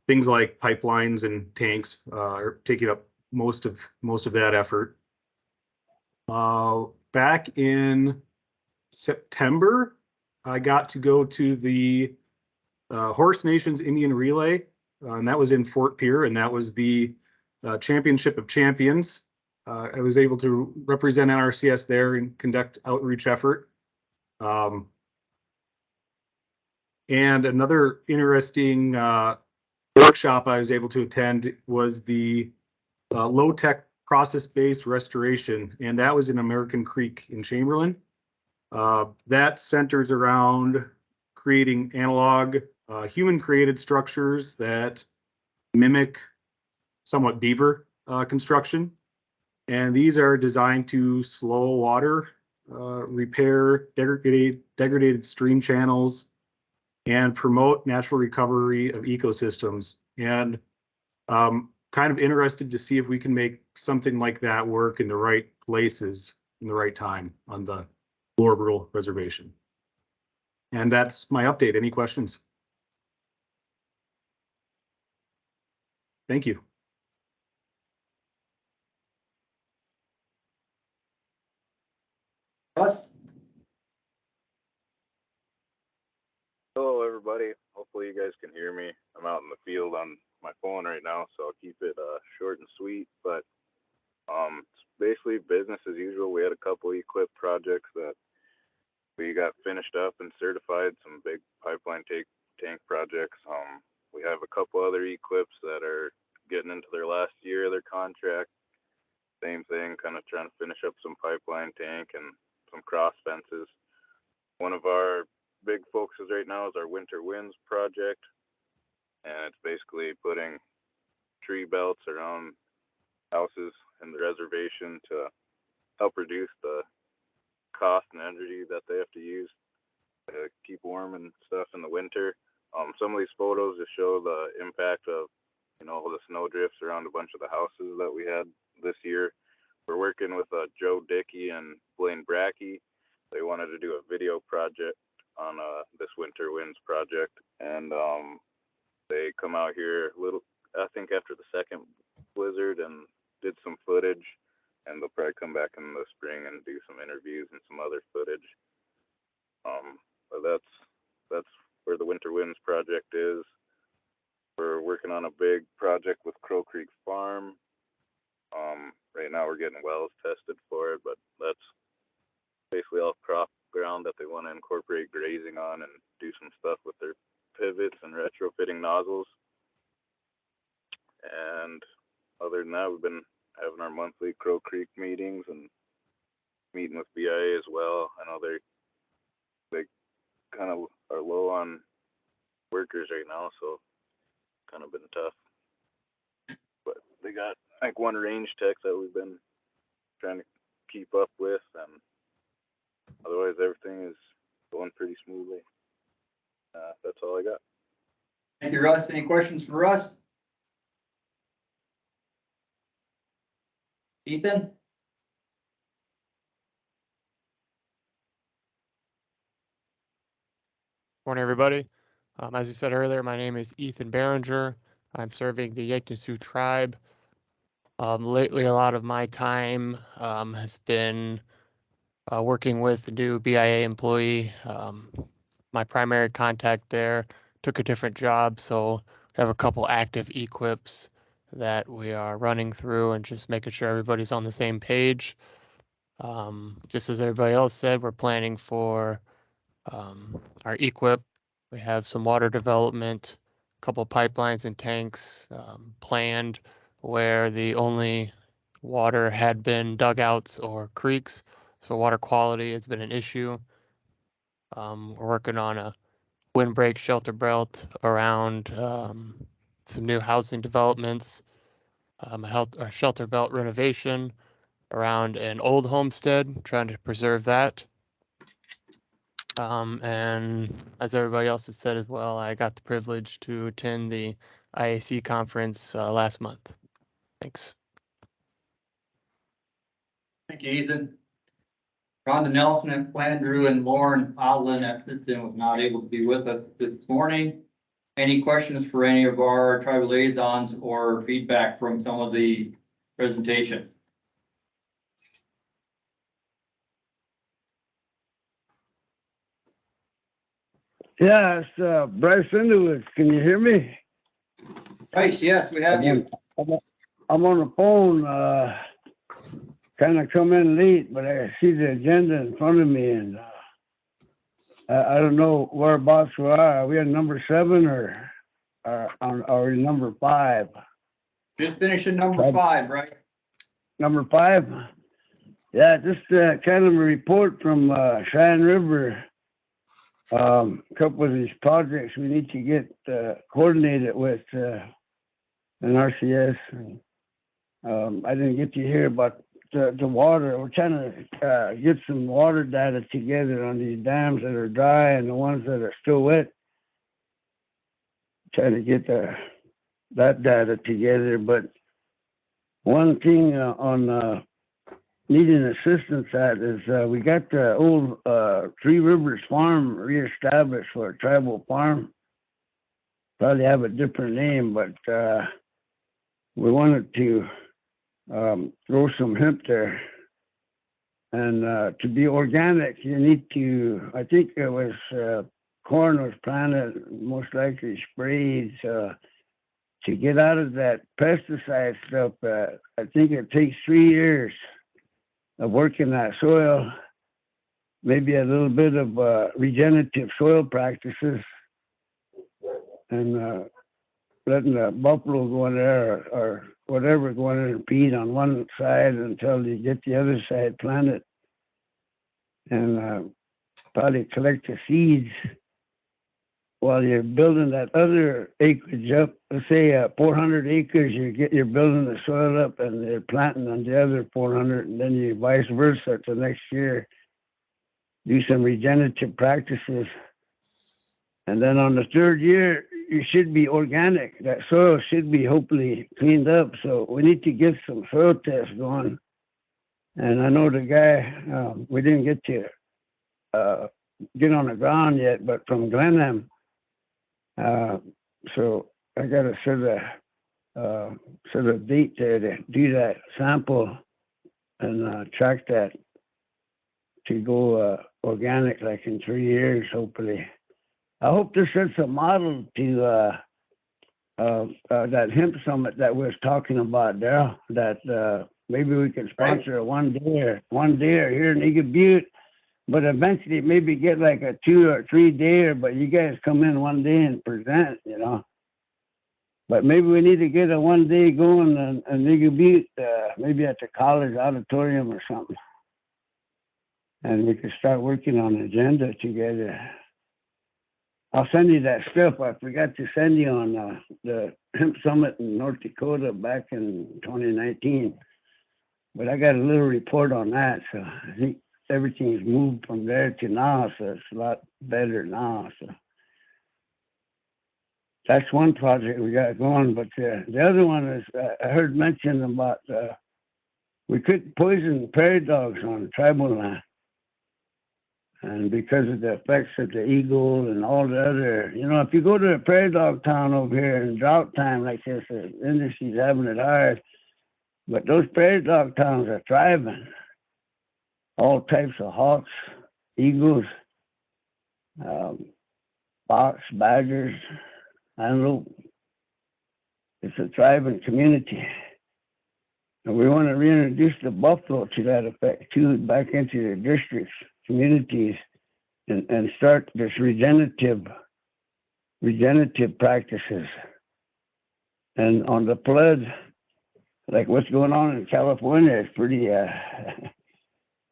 things like pipelines and tanks, uh, are taking up most of, most of that effort. Uh, back in September, I got to go to the uh, Horse Nations Indian Relay, uh, and that was in Fort Pierre, and that was the uh, Championship of Champions. Uh, I was able to represent NRCS there and conduct outreach effort. Um, and another interesting uh, workshop I was able to attend was the uh, low-tech process-based restoration, and that was in American Creek in Chamberlain. That centers around creating analog, uh, human-created structures that mimic somewhat beaver uh, construction. And these are designed to slow water, uh, repair degraded, degraded stream channels, and promote natural recovery of ecosystems. And um, kind of interested to see if we can make something like that work in the right places in the right time on the Lower Brule Reservation. And that's my update. Any questions? Thank you. Russ? Hello, everybody. Hopefully you guys can hear me. I'm out in the field on my phone right now, so I'll keep it uh, short and sweet. But um, it's basically business as usual. We had a couple EQIP projects that we got finished up and certified. Some big pipeline tank tank projects. Um, we have a couple other EQIPs that are getting into their last year of their contract. Same thing, kind of trying to finish up some pipeline tank and some cross fences. One of our big focuses right now is our winter winds project. And it's basically putting tree belts around houses in the reservation to help reduce the cost and energy that they have to use to keep warm and stuff in the winter. Um, some of these photos just show the impact of, you know, the snow drifts around a bunch of the houses that we had this year. We're working with uh, Joe Dickey and Blaine Brackey. They wanted to do a video project on uh, this winter winds project, and um, they come out here a little. I think after the second blizzard and did some footage, and they'll probably come back in the spring and do some interviews and some other footage. Um, but that's that's where the Winter Winds project is. We're working on a big project with Crow Creek Farm. Um, right now we're getting wells tested for it, but that's basically all crop ground that they want to incorporate grazing on and do some stuff with their pivots and retrofitting nozzles. And other than that, we've been having our monthly Crow Creek meetings and meeting with BIA as well. I know they they kind of are low on workers right now, so kind of been tough. But they got like one range tech that we've been trying to keep up with, and otherwise everything is going pretty smoothly. Uh, that's all I got. Thank you, Russ. Any questions for Russ? Ethan? Morning, everybody. Um, as you said earlier, my name is Ethan Behringer. I'm serving the Yankton Sioux tribe. Um, lately, a lot of my time um, has been uh, working with the new BIA employee. Um, my primary contact there took a different job, so we have a couple active EQIPs that we are running through and just making sure everybody's on the same page. Um, just as everybody else said, we're planning for um, our EQIP. We have some water development a couple pipelines and tanks um, planned where the only water had been dugouts or creeks. So water quality has been an issue. Um, we're working on a windbreak shelter belt around um, some new housing developments, um, health, a shelter belt renovation around an old homestead, trying to preserve that. Um, and as everybody else has said as well, I got the privilege to attend the IAC conference uh, last month. Thanks. Thank you, Ethan. Rhonda Nelson and Flandrew and Lauren Outland assistant was not able to be with us this morning. Any questions for any of our tribal liaisons or feedback from some of the presentation? Yeah, it's uh, Bryce Underwood. Can you hear me? Bryce, yes, we have you. I'm on- the phone, uh, kind of come in late, but I see the agenda in front of me and, uh, I, I don't know whereabouts we are. Are we at number seven or, uh, on, are we number five? Just finishing number five, right? Number five? Yeah, just, uh, kind of a report from, uh, Cheyenne River. Um, a couple of these projects we need to get, uh, coordinated with, uh, NRCS. and, Um, I didn't get to hear about the, the water. We're trying to, uh, get some water data together on these dams that are dry and the ones that are still wet. Trying to get the, that data together, but one thing uh, on, uh, needing assistance at is, uh, we got the old, uh, Three Rivers Farm reestablished for a tribal farm. Probably have a different name, but, uh, we wanted to, um, grow some hemp there. And, uh, to be organic, you need to, I think it was, uh, corn was planted, most likely sprayed, uh, to get out of that pesticide stuff, I think it takes three years of working that soil, maybe a little bit of uh, regenerative soil practices, and uh, letting the buffalo go in there or, or whatever go in there and feed on one side until you get the other side planted, and uh, probably collect the seeds while you're building that other acreage up, let's say uh, 400 acres, you get you're building the soil up and they're planting on the other 400, and then you vice versa to next year. Do some regenerative practices, and then on the third year, you should be organic. That soil should be hopefully cleaned up. So we need to get some soil tests going. And I know the guy, um, we didn't get to uh, get on the ground yet, but from Glenham, uh, so I gotta set a, uh, set a date there to do that sample and, uh, track that to go, uh, organic like in three years, hopefully. I hope this sets a model to, uh, uh, uh, that hemp summit that we was talking about there, that, uh, maybe we can sponsor a one deer, one day here in Eagle Butte but eventually maybe get like a two or three day, but you guys come in one day and present, you know. But maybe we need to get a one day going and, and could Butte, uh, maybe at the college auditorium or something. And we could start working on agenda together. I'll send you that stuff. I forgot to send you on uh, the hemp summit in North Dakota back in 2019. But I got a little report on that, so I think everything's moved from there to so it's a lot better now. So that's one project we got going. But uh, the other one is uh, I heard mention about uh, we couldn't poison prairie dogs on tribal land. And because of the effects of the eagle and all the other, you know, if you go to a prairie dog town over here in drought time like this, the industry's having it hard. But those prairie dog towns are thriving all types of hawks, eagles, um, fox, badgers, antelope. It's a thriving community. And we want to reintroduce the buffalo to that effect too, back into the districts, communities, and, and start this regenerative regenerative practices. And on the floods, like what's going on in California is pretty, uh,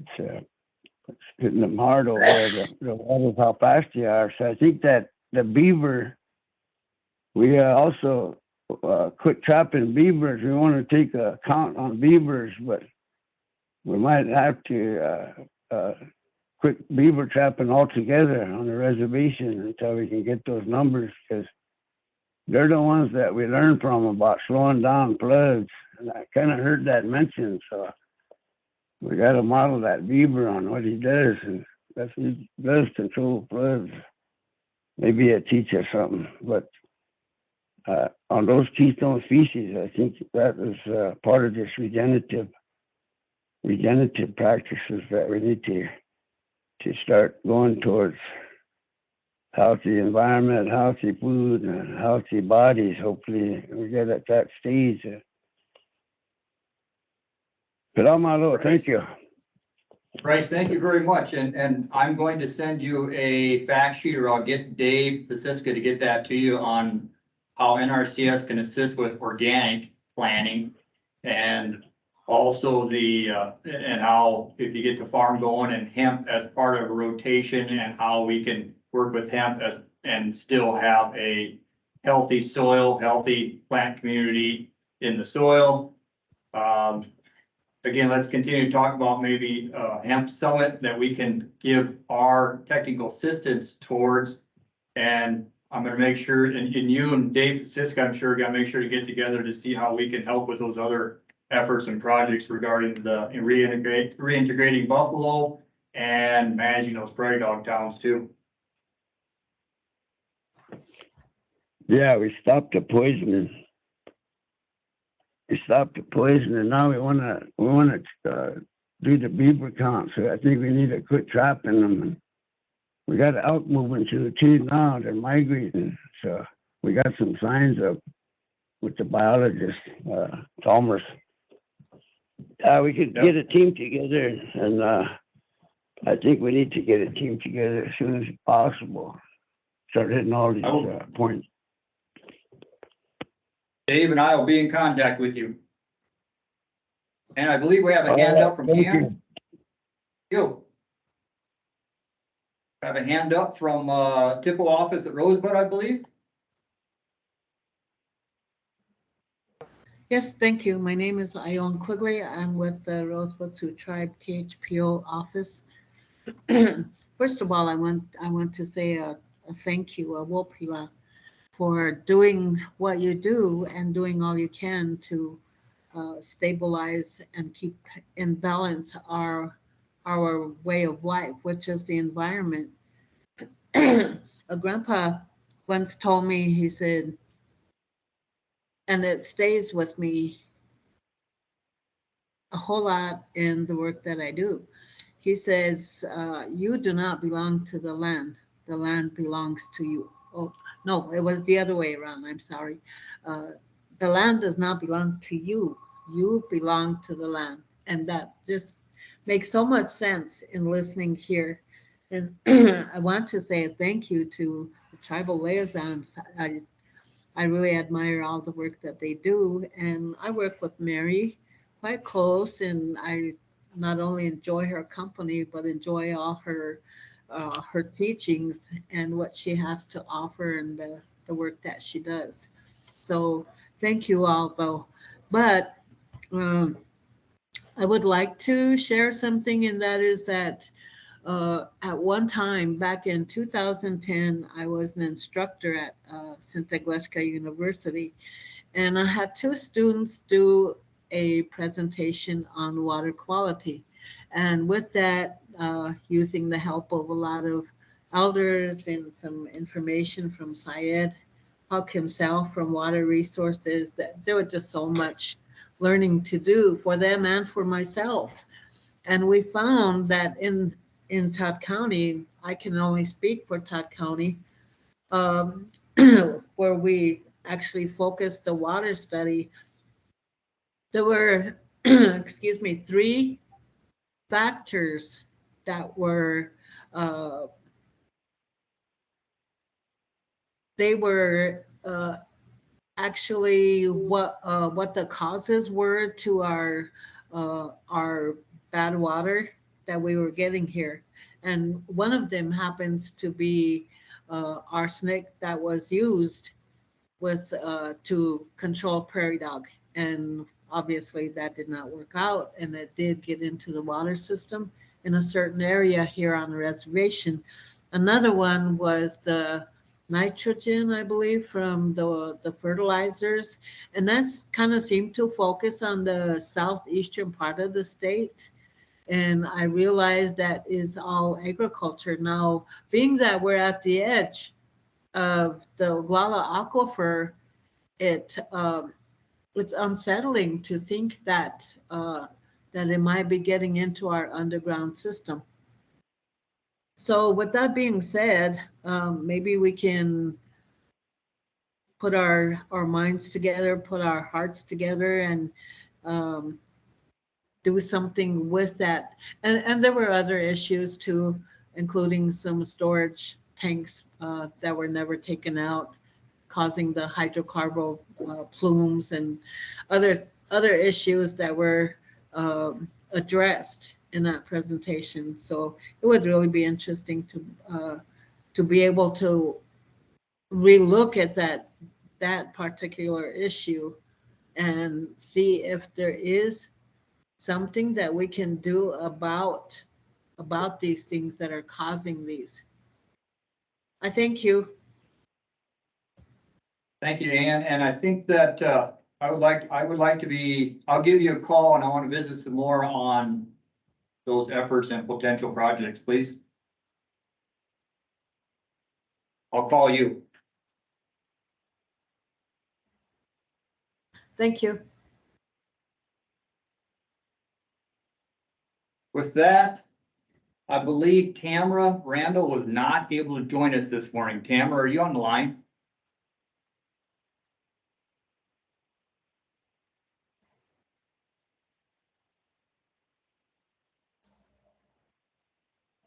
it's, uh, it's hitting them hard over there, the, the how fast they are. So I think that the beaver, we uh, also uh, quit trapping beavers. We want to take a count on beavers, but we might have to uh, uh, quit beaver trapping altogether on the reservation until we can get those numbers because they're the ones that we learn from about slowing down floods. And I kind of heard that mentioned, so we got to model that beaver on what he does, and that's he does control floods. Maybe it teach us something, but uh, on those keystone species, I think that is uh, part of this regenerative regenerative practices that we need to to start going towards healthy environment, healthy food, and healthy bodies. Hopefully, we get at that stage. But I'm out. Thank you. Bryce, thank you very much, and, and I'm going to send you a fact sheet, or I'll get Dave Paciska to get that to you on how NRCS can assist with organic planning, and also the, uh, and how, if you get the farm going and hemp as part of a rotation, and how we can work with hemp as, and still have a healthy soil, healthy plant community in the soil. Um, again, let's continue to talk about maybe uh hemp summit that we can give our technical assistance towards. And I'm gonna make sure, and, and you and Dave Siska, I'm sure, gotta make sure to get together to see how we can help with those other efforts and projects regarding the reintegrate, reintegrating Buffalo and managing those prairie dog towns too. Yeah, we stopped the poisoning. We stopped the poison, and now we wanna we wanna uh, do the beaver count. So I think we need to quit trapping them. And we got elk moving to the tree now. They're migrating, so we got some signs of with the biologist uh, Chalmers. Uh, we could get a team together, and uh, I think we need to get a team together as soon as possible. Start hitting all these uh, points. Dave and I will be in contact with you. And I believe we have a hand up from Thank Cam. You. Have a hand up from, uh, THPO office at Rosebud, I believe. Yes, thank you. My name is Ione Quigley. I'm with the Rosebud Sioux Tribe THPO office. First of all, I want, I want to say a, a thank you, a wopila, for doing what you do and doing all you can to uh, stabilize and keep in balance our, our way of life, which is the environment. A grandpa once told me, he said, and it stays with me a whole lot in the work that I do. He says, uh, you do not belong to the land. The land belongs to you. Oh, no, it was the other way around. I'm sorry. Uh, the land does not belong to you. You belong to the land. And that just makes so much sense in listening here. And I want to say thank you to the tribal liaisons. I, I really admire all the work that they do. And I work with Mary quite close and I not only enjoy her company, but enjoy all her uh, her teachings and what she has to offer and the, the work that she does. So thank you all though. But um, I would like to share something and that is that uh, at one time back in 2010, I was an instructor at uh, Santa University and I had two students do a presentation on water quality. And with that, uh, using the help of a lot of elders and some information from Syed Huq himself from Water Resources, that there was just so much learning to do for them and for myself. And we found that in in Todd County, I can only speak for Todd County, um, where we actually focused the water study. There were, excuse me, three factors that were uh, they were, uh, actually what, uh, what the causes were to our, uh, our bad water that we were getting here. And one of them happens to be, uh, arsenic that was used with, uh, to control prairie dog. And obviously that did not work out and it did get into the water system in a certain area here on the reservation. Another one was the nitrogen, I believe, from the, the fertilizers. And that's kind of seemed to focus on the southeastern part of the state. And I realized that is all agriculture. Now, being that we're at the edge of the Oglala Aquifer, it, um, it's unsettling to think that, uh, that it might be getting into our underground system. So with that being said, um, maybe we can put our, our minds together, put our hearts together and, um, do something with that. And, and there were other issues too, including some storage tanks, uh, that were never taken out, causing the hydrocarbon, uh, plumes and other, other issues that were, um, addressed in that presentation. So it would really be interesting to, uh, to be able to relook at that, that particular issue and see if there is something that we can do about, about these things that are causing these. I thank you. Thank you, Anne. And I think that, uh, I would like, I would like to be, I'll give you a call and I want to visit some more on those efforts and potential projects, please. I'll call you. Thank you. With that, I believe Tamara Randall was not able to join us this morning. Tamara, are you on the line?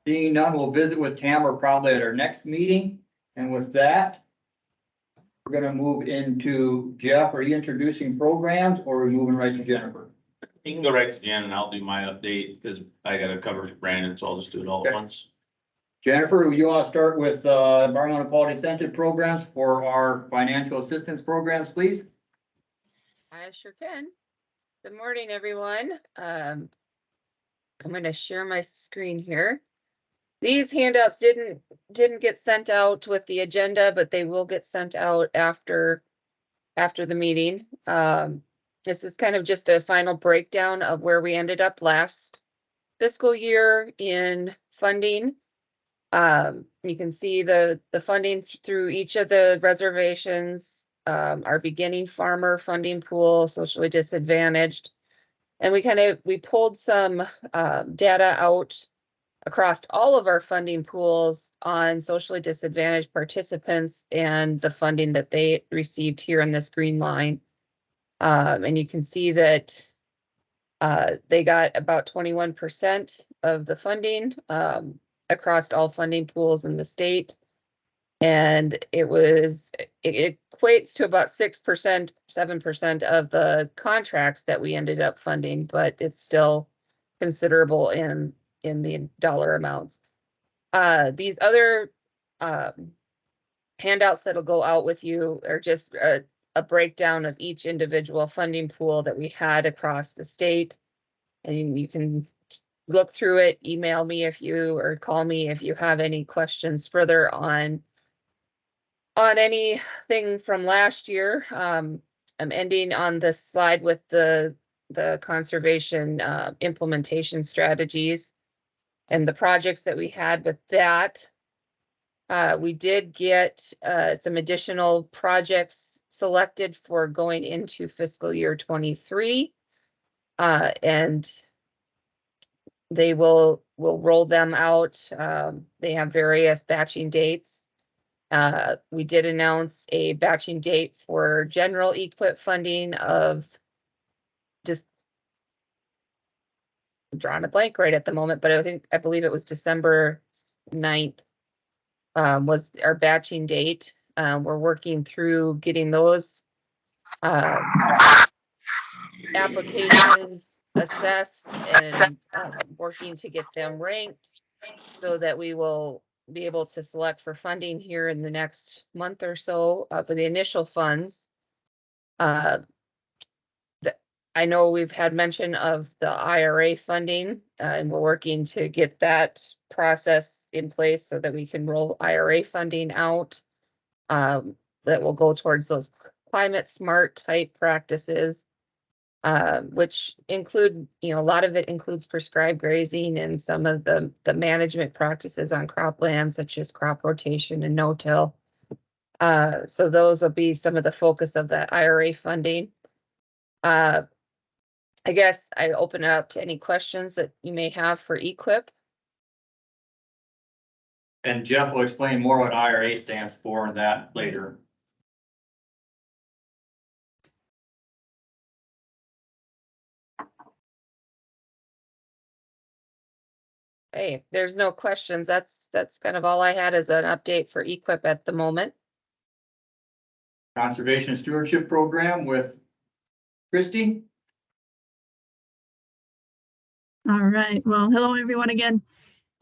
Seeing none, we'll visit with Tamara probably at our next meeting. And with that, we're gonna move into Jeff. Are you introducing programs or are we moving right to Jennifer? You can go right to Jen and I'll do my update because I gotta cover for Brandon, so I'll just do it all at Okay. once. Jennifer, you want to start with uh, environmental quality incentive programs for our financial assistance programs, please? I sure can. Good morning, everyone. Um, I'm gonna share my screen here. These handouts didn't, didn't get sent out with the agenda, but they will get sent out after, after the meeting. Um, this is kind of just a final breakdown of where we ended up last fiscal year in funding. Um, you can see the, the funding through each of the reservations, um, our beginning farmer funding pool, socially disadvantaged. And we kind of, we pulled some, um, data out across all of our funding pools on socially disadvantaged participants and the funding that they received here in this green line. Um, and you can see that uh, they got about twenty-one percent of the funding, um, across all funding pools in the state. And it was, it equates to about six percent, seven percent of the contracts that we ended up funding, but it's still considerable in, in the dollar amounts. Uh, these other, um, handouts that'll go out with you are just a, a breakdown of each individual funding pool that we had across the state. And you can look through it, email me if you, or call me if you have any questions further on on anything from last year. Um, I'm ending on this slide with the, the conservation, uh, implementation strategies and the projects that we had with that. Uh, we did get, uh, some additional projects selected for going into fiscal year twenty-three. Uh, and they will, will roll them out. Um, they have various batching dates. Uh, we did announce a batching date for general EQIP funding of just drawing a blank right at the moment, but I think, I believe it was December 9th um, was our batching date. Uh, we're working through getting those uh, applications assessed and uh, working to get them ranked so that we will be able to select for funding here in the next month or so uh, for the initial funds. Uh, I know we've had mention of the IRA funding, uh, and we're working to get that process in place so that we can roll IRA funding out. Um, that will go towards those climate smart type practices. Uh, which include, you know, a lot of it includes prescribed grazing and some of the, the management practices on cropland such as crop rotation and no-till. Uh, so those will be some of the focus of that IRA funding. Uh, I guess I open it up to any questions that you may have for EQIP. And Jeff will explain more what IRA stands for and that later. Hey, there's no questions. That's, that's kind of all I had as an update for EQIP at the moment. Conservation Stewardship Program with Christie. All right, well, hello everyone again.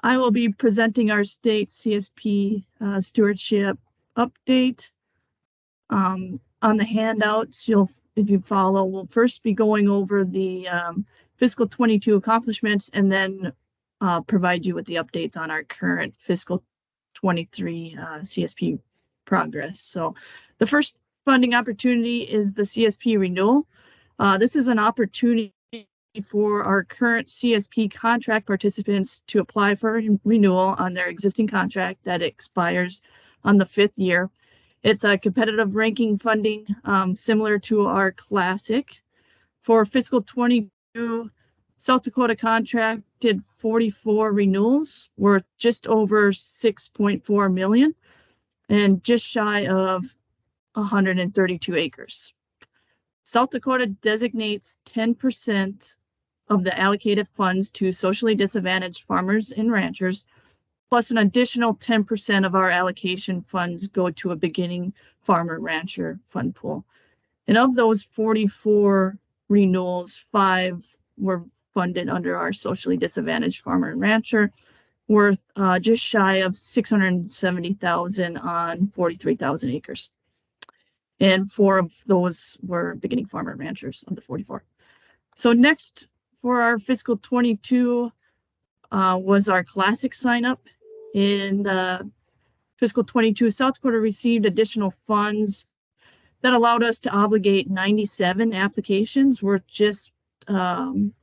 I will be presenting our state CSP uh, stewardship update. Um, on the handouts, you'll, if you follow, we'll first be going over the um, fiscal twenty-two accomplishments and then uh, provide you with the updates on our current fiscal twenty-three uh, CSP progress. So the first funding opportunity is the CSP renewal. Uh, this is an opportunity for our current CSP contract participants to apply for renewal on their existing contract that expires on the fifth year. It's a competitive ranking funding um, similar to our classic. For fiscal 22, South Dakota contracted 44 renewals worth just over 6.4 million and just shy of 132 acres. South Dakota designates 10% of the allocated funds to socially disadvantaged farmers and ranchers, plus an additional 10% of our allocation funds go to a beginning farmer rancher fund pool. And of those 44 renewals, five were funded under our socially disadvantaged farmer and rancher, worth uh, just shy of 670,000 on 43,000 acres. And four of those were beginning farmer ranchers of the 44. So next for our fiscal 22 uh, was our classic sign up. In the fiscal 22, South Dakota received additional funds that allowed us to obligate 97 applications worth just um,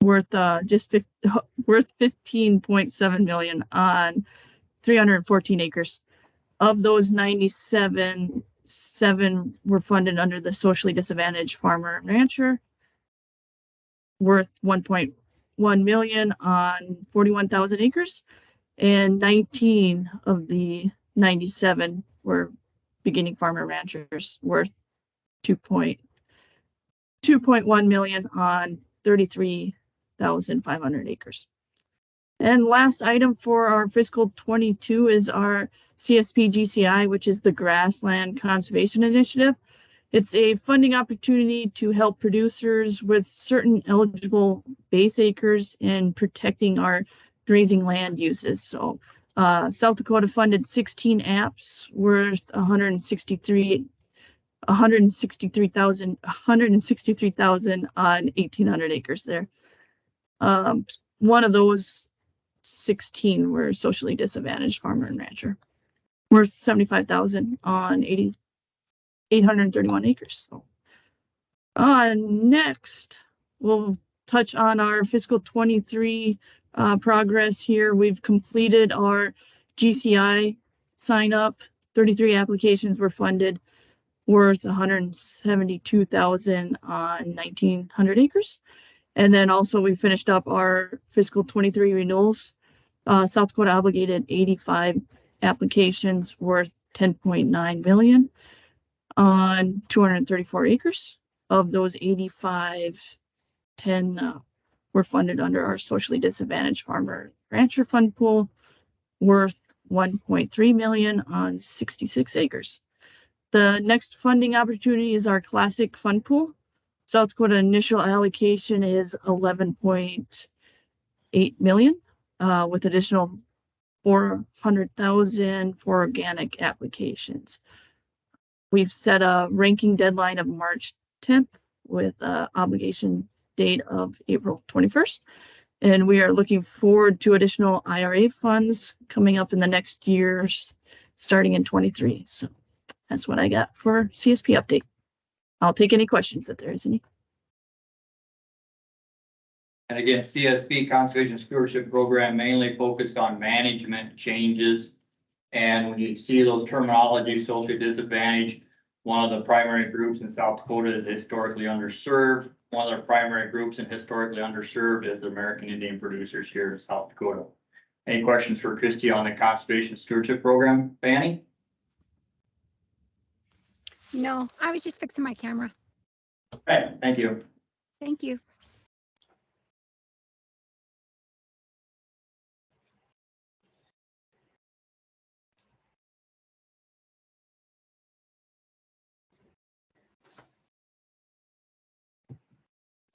worth uh, just worth 15.7 million on 314 acres. Of those 97, seven were funded under the socially disadvantaged farmer and rancher worth 1.1 million on 41,000 acres. And 19 of the 97 were beginning farmer ranchers worth 2.2.1 million on 33,500 acres. And last item for our fiscal 22 is our CSP GCI, which is the Grassland Conservation Initiative. It's a funding opportunity to help producers with certain eligible base acres in protecting our grazing land uses. So uh, South Dakota funded 16 apps worth 163 163,000 163,000 on 1,800 acres there. Um, one of those 16 were socially disadvantaged farmer and rancher, worth 75,000 on 80 831 acres. So, uh, next, we'll touch on our fiscal 23 uh, progress here. We've completed our GCI sign up. 33 applications were funded worth 172,000 on 1900 acres. And then also we finished up our fiscal 23 renewals. Uh, South Dakota obligated 85 applications worth 10.9 million on 234 acres. Of those 85, 10 uh, were funded under our socially disadvantaged farmer rancher fund pool worth one point three million on sixty-six acres. The next funding opportunity is our classic fund pool. South Dakota initial allocation is eleven point eight million, uh, with additional four hundred thousand for organic applications. We've set a ranking deadline of March tenth with a obligation date of April twenty-first. And we are looking forward to additional IRA funds coming up in the next years, starting in twenty-three. So that's what I got for CSP update. I'll take any questions if there is any. And again, CSP Conservation Stewardship Program mainly focused on management changes. And when you see those terminology, social disadvantage, one of the primary groups in South Dakota is historically underserved. One of the primary groups and historically underserved is the American Indian producers here in South Dakota. Any questions for Christie on the Conservation Stewardship Program, Fanny? No, I was just fixing my camera. Okay, thank you. Thank you.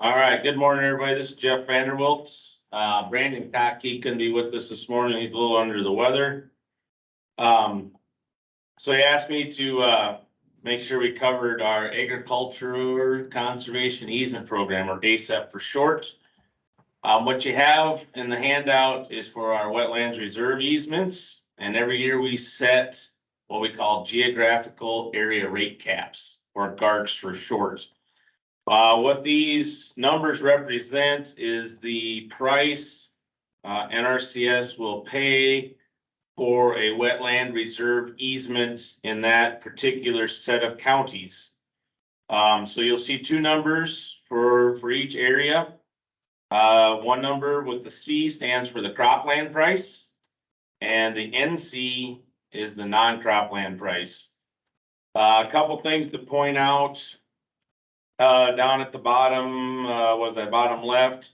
All right, good morning, everybody. This is Jeff Vanderwilts. Uh, Brandon Cockey couldn't be with us this morning. He's a little under the weather. Um, so he asked me to, uh, make sure we covered our agriculture conservation easement program or ACEP for short. Um, what you have in the handout is for our wetlands reserve easements. And every year we set what we call geographical area rate caps or GARCs for short. Uh, what these numbers represent is the price uh, NRCS will pay for a wetland reserve easement in that particular set of counties. Um, so you'll see two numbers for, for each area. Uh, one number with the C stands for the cropland price. And the NC is the non-cropland price. Uh, a couple things to point out. Uh, down at the bottom, uh, was that bottom left?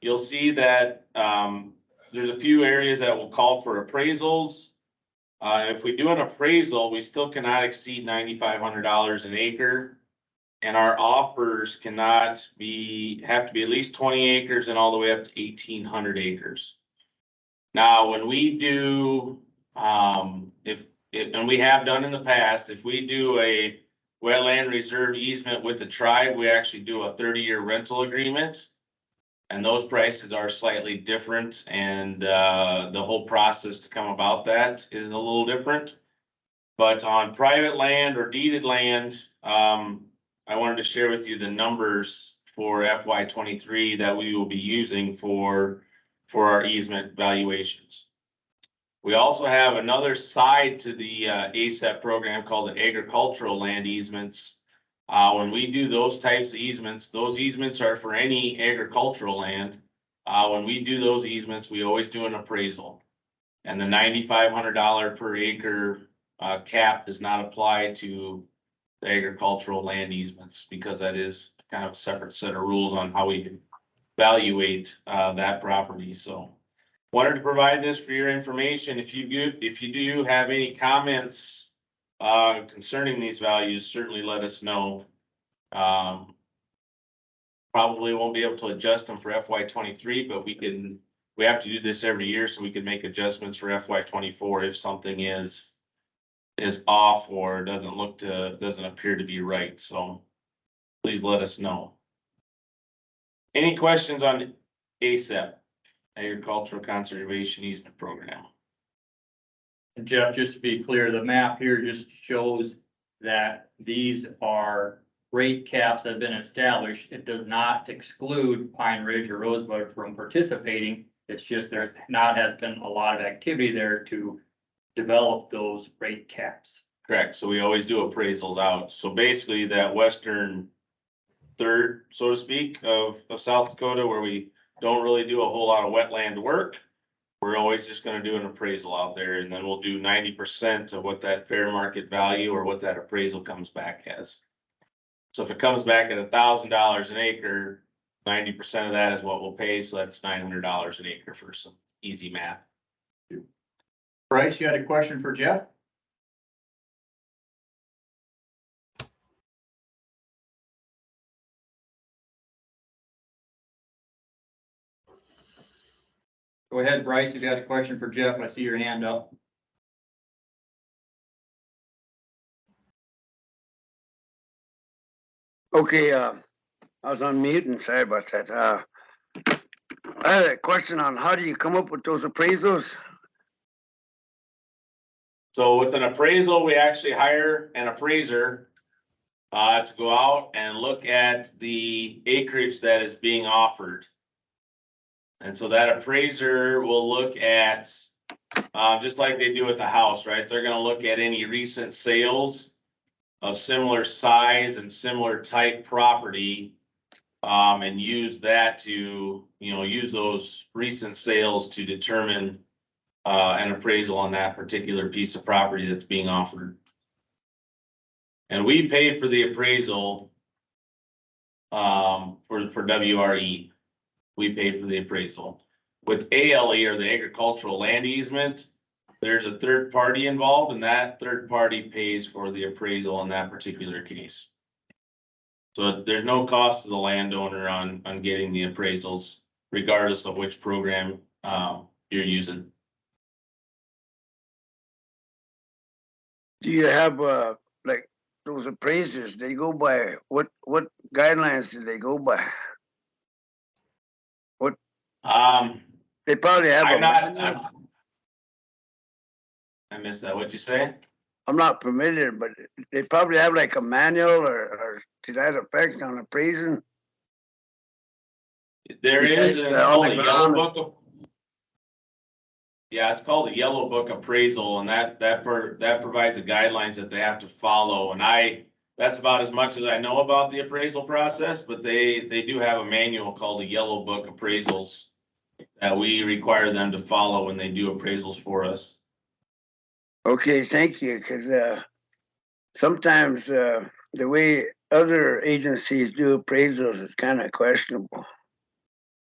You'll see that, um, there's a few areas that will call for appraisals. Uh, if we do an appraisal, we still cannot exceed ninety-five hundred dollars an acre. And our offers cannot be, have to be at least twenty acres and all the way up to eighteen hundred acres. Now, when we do, um, if, if- and we have done in the past, if we do a wetland reserve easement with the tribe, we actually do a thirty-year rental agreement. And those prices are slightly different and, uh, the whole process to come about that is a little different. But on private land or deeded land, um, I wanted to share with you the numbers for FY twenty-three that we will be using for, for our easement valuations. We also have another side to the uh, ACEP program called the agricultural land easements. Uh, when we do those types of easements, those easements are for any agricultural land. Uh, when we do those easements, we always do an appraisal. And the ninety-five hundred dollar per acre uh, cap does not apply to the agricultural land easements because that is kind of a separate set of rules on how we evaluate uh, that property, so. Wanted to provide this for your information. If you do, if you do have any comments uh, concerning these values, certainly let us know. Um, Probably won't be able to adjust them for FY twenty-three, but we can, we have to do this every year, so we can make adjustments for FY twenty-four if something is is off or doesn't look to, doesn't appear to be right, so please let us know. Any questions on ACEP? Agricultural Conservation Easement Program. And Jeff, just to be clear, the map here just shows that these are rate caps that have been established. It does not exclude Pine Ridge or Rosebud from participating. It's just there's not has been a lot of activity there to develop those rate caps. Correct, so we always do appraisals out, so basically that western third, so to speak, of, of South Dakota where we don't really do a whole lot of wetland work. We're always just gonna do an appraisal out there and then we'll do ninety percent of what that fair market value or what that appraisal comes back as. So if it comes back at a thousand dollars an acre, ninety percent of that is what we'll pay, so that's nine hundred dollars an acre for some easy math. Bryce, you had a question for Jeff? Go ahead, Bryce, if you had a question for Jeff, I see your hand up. Okay, uh, I was on mute and sorry about that. Uh, I had a question on how do you come up with those appraisals? So with an appraisal, we actually hire an appraiser uh, to go out and look at the acreage that is being offered. And so that appraiser will look at, uh, just like they do with the house, right? They're gonna look at any recent sales of similar size and similar type property. Um, and use that to, you know, use those recent sales to determine uh, an appraisal on that particular piece of property that's being offered. And we pay for the appraisal um, for, for WRE. We pay for the appraisal. With ALE or the agricultural land easement, there's a third party involved and that third party pays for the appraisal in that particular case. So there's no cost to the landowner on, on getting the appraisals regardless of which program um, you're using. Do you have, uh, like, those appraisers, they go by, what, what guidelines do they go by? Um, they probably have. a I'm not. I missed that. What'd you say? I'm not familiar, but they probably have like a manual or, or to that effect on appraising. There is, the it's called on a the yellow ground. book of. Yeah, it's called a yellow book appraisal and that, that, per- that provides the guidelines that they have to follow. And I, that's about as much as I know about the appraisal process, but they, they do have a manual called a yellow book appraisals. That we require them to follow when they do appraisals for us. Okay, thank you, cause, uh, sometimes, uh, the way other agencies do appraisals is kind of questionable.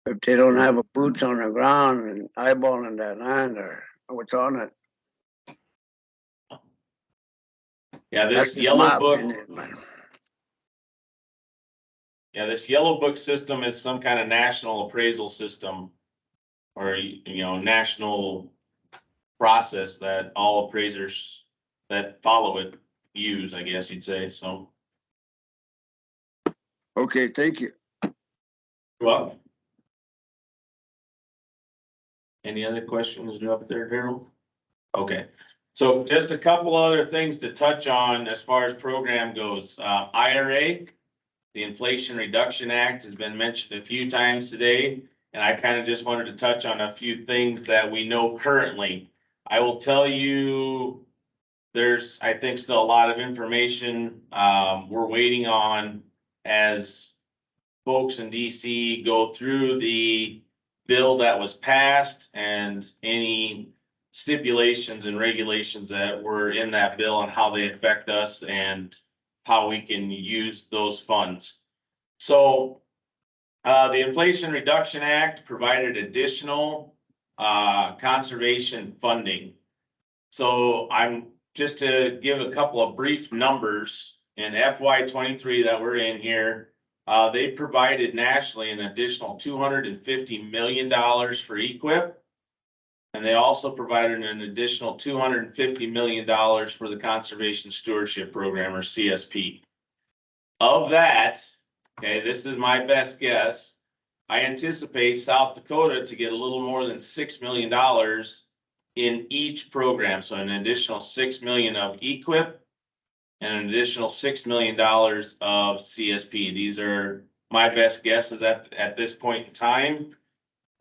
If they don't have a boots on the ground and eyeballing that land or what's on it. Yeah, this yellow book. opinion, Yeah, this yellow book system is some kind of national appraisal system. Or, you know, national process that all appraisers that follow it use, I guess you'd say, so. Okay, thank you. Well. Any other questions up there, Daryl? Okay, so just a couple other things to touch on as far as program goes. Uh, IRA. The Inflation Reduction Act has been mentioned a few times today, and I kind of just wanted to touch on a few things that we know currently. I will tell you, there's, I think, still a lot of information, um, we're waiting on as folks in DC go through the bill that was passed and any stipulations and regulations that were in that bill and how they affect us and how we can use those funds. So uh, the Inflation Reduction Act provided additional uh, conservation funding. So I'm, just to give a couple of brief numbers in FY twenty-three that we're in here. Uh, they provided nationally an additional two hundred and fifty million dollars for EQIP. And they also provided an additional two hundred and fifty million dollars for the Conservation Stewardship Program or CSP. Of that, okay, this is my best guess. I anticipate South Dakota to get a little more than six million dollars in each program, so an additional six million of EQIP and an additional six million dollars of CSP. These are my best guesses at, at this point in time.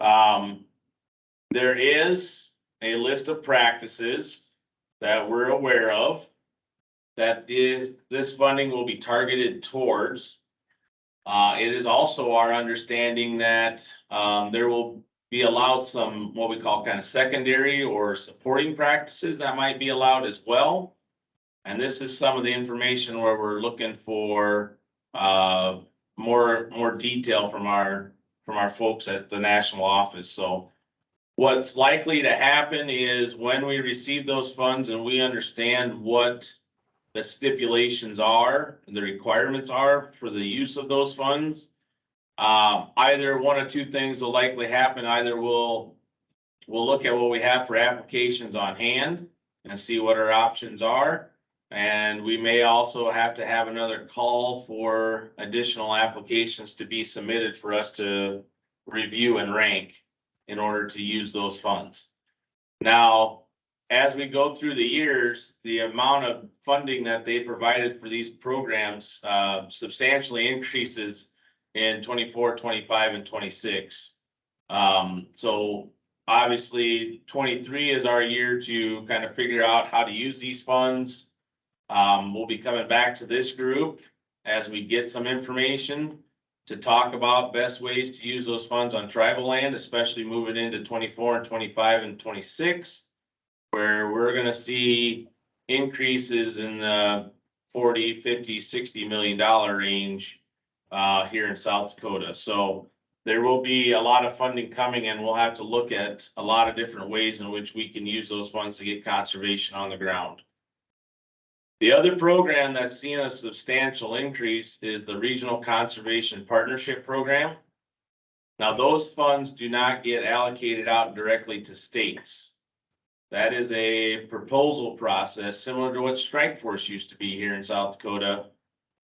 Um, there is a list of practices that we're aware of that is, this funding will be targeted towards. Uh, it is also our understanding that, um, there will be allowed some, what we call kind of secondary or supporting practices that might be allowed as well. And this is some of the information where we're looking for, uh, more, more detail from our, from our folks at the national office, so. What's likely to happen is when we receive those funds and we understand what the stipulations are, the requirements are for the use of those funds. Uh, either one or two things will likely happen. Either we'll, we'll look at what we have for applications on hand and see what our options are. And we may also have to have another call for additional applications to be submitted for us to review and rank in order to use those funds. Now, as we go through the years, the amount of funding that they provided for these programs uh, substantially increases in 24, 25, and twenty-six. Um, so obviously, twenty-three is our year to kind of figure out how to use these funds. Um, we'll be coming back to this group as we get some information to talk about best ways to use those funds on tribal land, especially moving into twenty-four and twenty-five and twenty-six. Where we're gonna see increases in the 40, 50, 60 million dollar range uh, here in South Dakota. So there will be a lot of funding coming and we'll have to look at a lot of different ways in which we can use those funds to get conservation on the ground. The other program that's seen a substantial increase is the Regional Conservation Partnership Program. Now, those funds do not get allocated out directly to states. That is a proposal process similar to what Strike Force used to be here in South Dakota.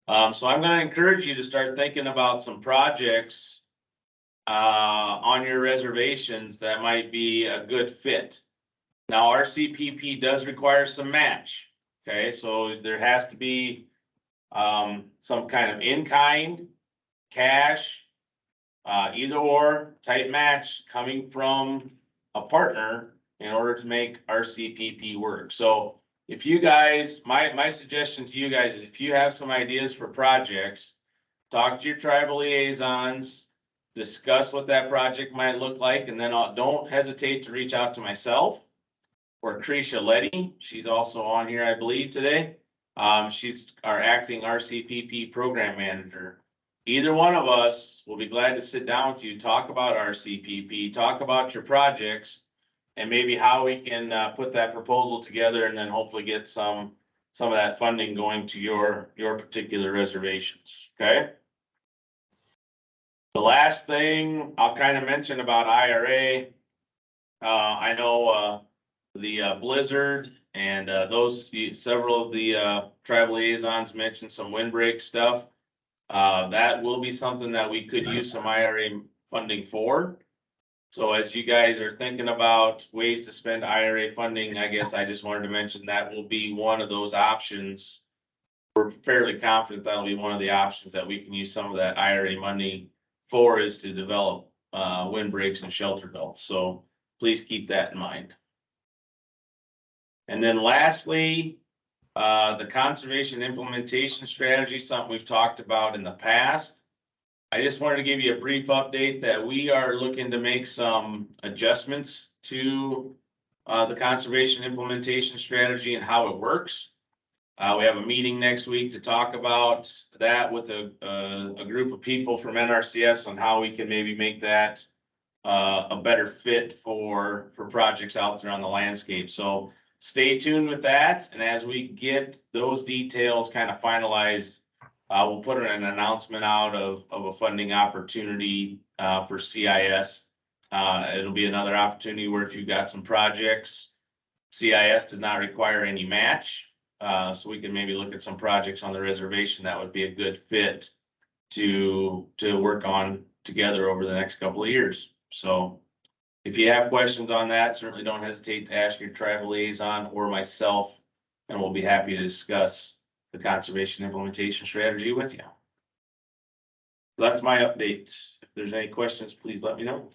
Um, so I'm gonna encourage you to start thinking about some projects uh, on your reservations that might be a good fit. Now, RCPP does require some match. Okay, so there has to be um, some kind of in-kind, cash, uh, either or type match coming from a partner in order to make our RCPP work. So if you guys, my, my suggestion to you guys is if you have some ideas for projects, talk to your tribal liaisons, discuss what that project might look like, and then I'll- don't hesitate to reach out to myself or Krisha Letty. She's also on here, I believe, today. Um, she's our acting RCPP program manager. Either one of us will be glad to sit down with you, talk about RCPP, talk about your projects. And maybe how we can, uh, put that proposal together and then hopefully get some, some of that funding going to your, your particular reservations, okay? The last thing I'll kind of mention about IRA. Uh, I know, uh, the uh, blizzard and uh, those, several of the uh, tribal liaisons mentioned some windbreak stuff. Uh, that will be something that we could use some IRA funding for. So as you guys are thinking about ways to spend IRA funding, I guess I just wanted to mention that will be one of those options. We're fairly confident that'll be one of the options that we can use some of that IRA money for is to develop uh, windbreaks and shelter belts. So please keep that in mind. And then lastly, uh, the conservation implementation strategy, something we've talked about in the past. I just wanted to give you a brief update that we are looking to make some adjustments to uh, the conservation implementation strategy and how it works. Uh, we have a meeting next week to talk about that with a, a, group of people from NRCS on how we can maybe make that uh, a better fit for, for projects out there on the landscape. So stay tuned with that. And as we get those details kind of finalized, uh, we'll put an announcement out of, of a funding opportunity, uh, for CIS. Uh, it'll be another opportunity where if you've got some projects, CIS does not require any match. Uh, so we can maybe look at some projects on the reservation that would be a good fit to, to work on together over the next couple of years. So if you have questions on that, certainly don't hesitate to ask your tribal liaison or myself, and we'll be happy to discuss the conservation implementation strategy with you. That's my update. If there's any questions, please let me know.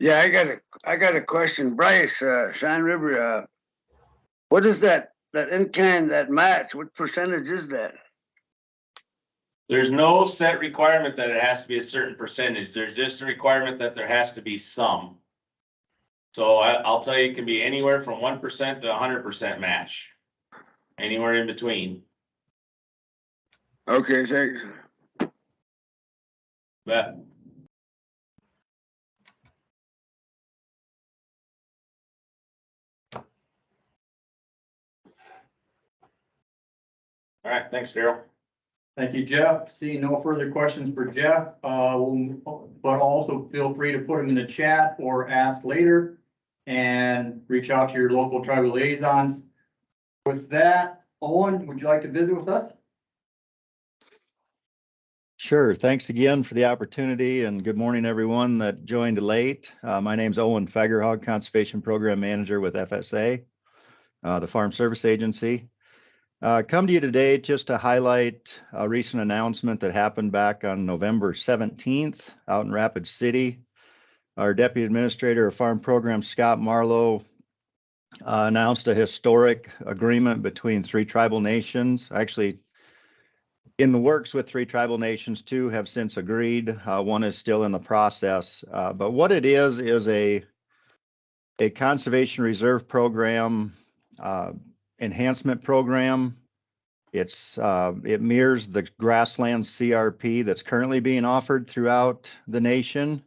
Yeah, I got a, I got a question. Bryce, uh, Cheyenne River, uh, what is that, that in kind, that match? What percentage is that? There's no set requirement that it has to be a certain percentage. There's just a requirement that there has to be some. So I, I'll tell you, it can be anywhere from one percent to hundred percent match. Anywhere in between. Okay, thanks. Bet. All right, thanks, Daryl. Thank you, Jeff. Seeing no further questions for Jeff, uh, we'll- but also feel free to put them in the chat or ask later. And reach out to your local tribal liaisons. With that, Owen, would you like to visit with us? Sure. Thanks again for the opportunity and good morning, everyone that joined late. Uh, my name's Owen Fagerhog, Conservation Program Manager with FSA, uh, the Farm Service Agency. Uh, come to you today just to highlight a recent announcement that happened back on November 17th out in Rapid City. Our Deputy Administrator of Farm Programs, Scott Marlow, uh, announced a historic agreement between three tribal nations, actually in the works with three tribal nations. Two have since agreed. Uh, one is still in the process. Uh, but what it is is a a conservation reserve program, uh, enhancement program. It's uh, it mirrors the grassland CRP that's currently being offered throughout the nation.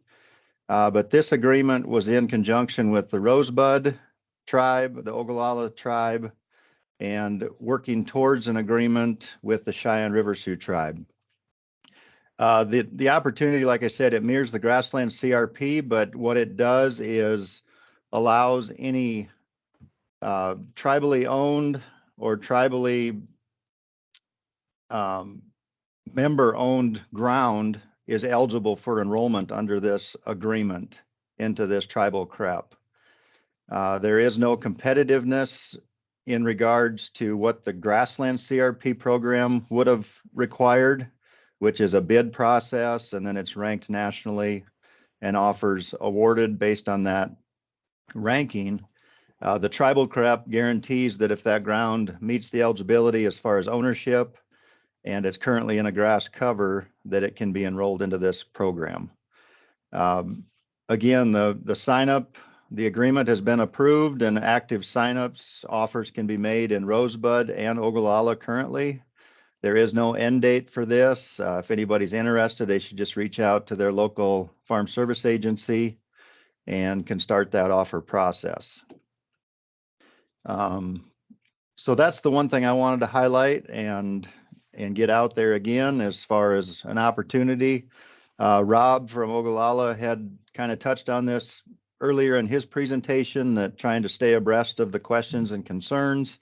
Uh, but this agreement was in conjunction with the Rosebud tribe, the Oglala tribe, and working towards an agreement with the Cheyenne River Sioux tribe. Uh, the, the opportunity, like I said, it mirrors the grassland CRP, but what it does is allows any uh, tribally owned or tribally um, member-owned ground is eligible for enrollment under this agreement into this tribal CREP. Uh, there is no competitiveness in regards to what the grassland CRP program would have required, which is a bid process, and then it's ranked nationally and offers awarded based on that ranking. Uh, the tribal CREP guarantees that if that ground meets the eligibility as far as ownership and it's currently in a grass cover, that it can be enrolled into this program. Um, again, the, the sign up the agreement has been approved and active signups offers can be made in Rosebud and Oglala currently. There is no end date for this. Uh, if anybody's interested, they should just reach out to their local farm service agency and can start that offer process. Um, so that's the one thing I wanted to highlight and and get out there again as far as an opportunity. Uh, Rob from Oglala had kind of touched on this earlier in his presentation that trying to stay abreast of the questions and concerns.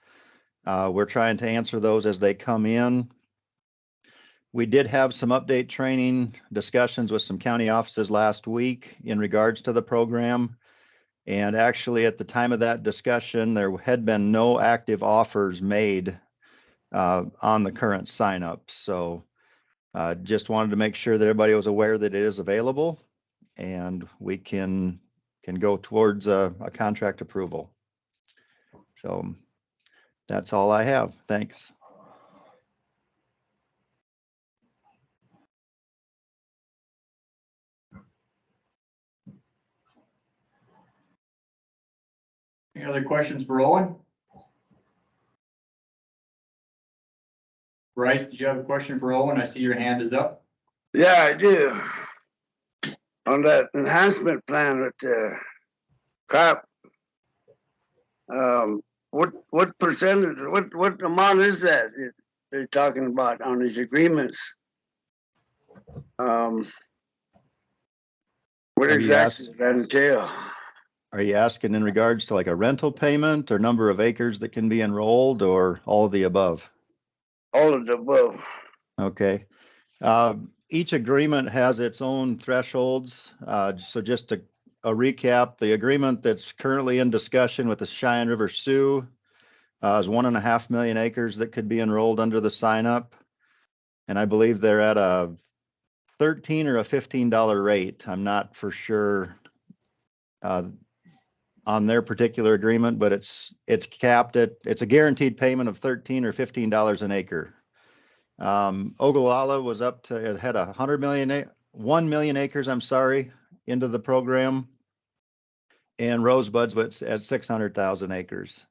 Uh, we're trying to answer those as they come in. We did have some update training discussions with some county offices last week in regards to the program. And actually, at the time of that discussion, there had been no active offers made uh, on the current signup. So uh, just wanted to make sure that everybody was aware that it is available and we can can go towards a, a contract approval. So that's all I have. Thanks. Any other questions for Owen? Bryce, did you have a question for Owen? I see your hand is up. Yeah, I do. On that enhancement plan with the CREP. Um, what, what percentage, what, what amount is that that they're talking about on these agreements? Um. What Are you exactly does that entail? Are you asking in regards to like a rental payment or number of acres that can be enrolled or all of the above? All of the above. Okay. Uh, Each agreement has its own thresholds. Uh, So just to a recap, the agreement that's currently in discussion with the Cheyenne River Sioux uh, is one and a half million acres that could be enrolled under the sign up. And I believe they're at a thirteen or a fifteen dollar rate. I'm not for sure uh, on their particular agreement, but it's, it's capped at, it's a guaranteed payment of thirteen or fifteen dollars an acre. Um, Oglala was up to, it had a hundred million, one million acres, I'm sorry, into the program. And Rosebud's was at six hundred thousand acres.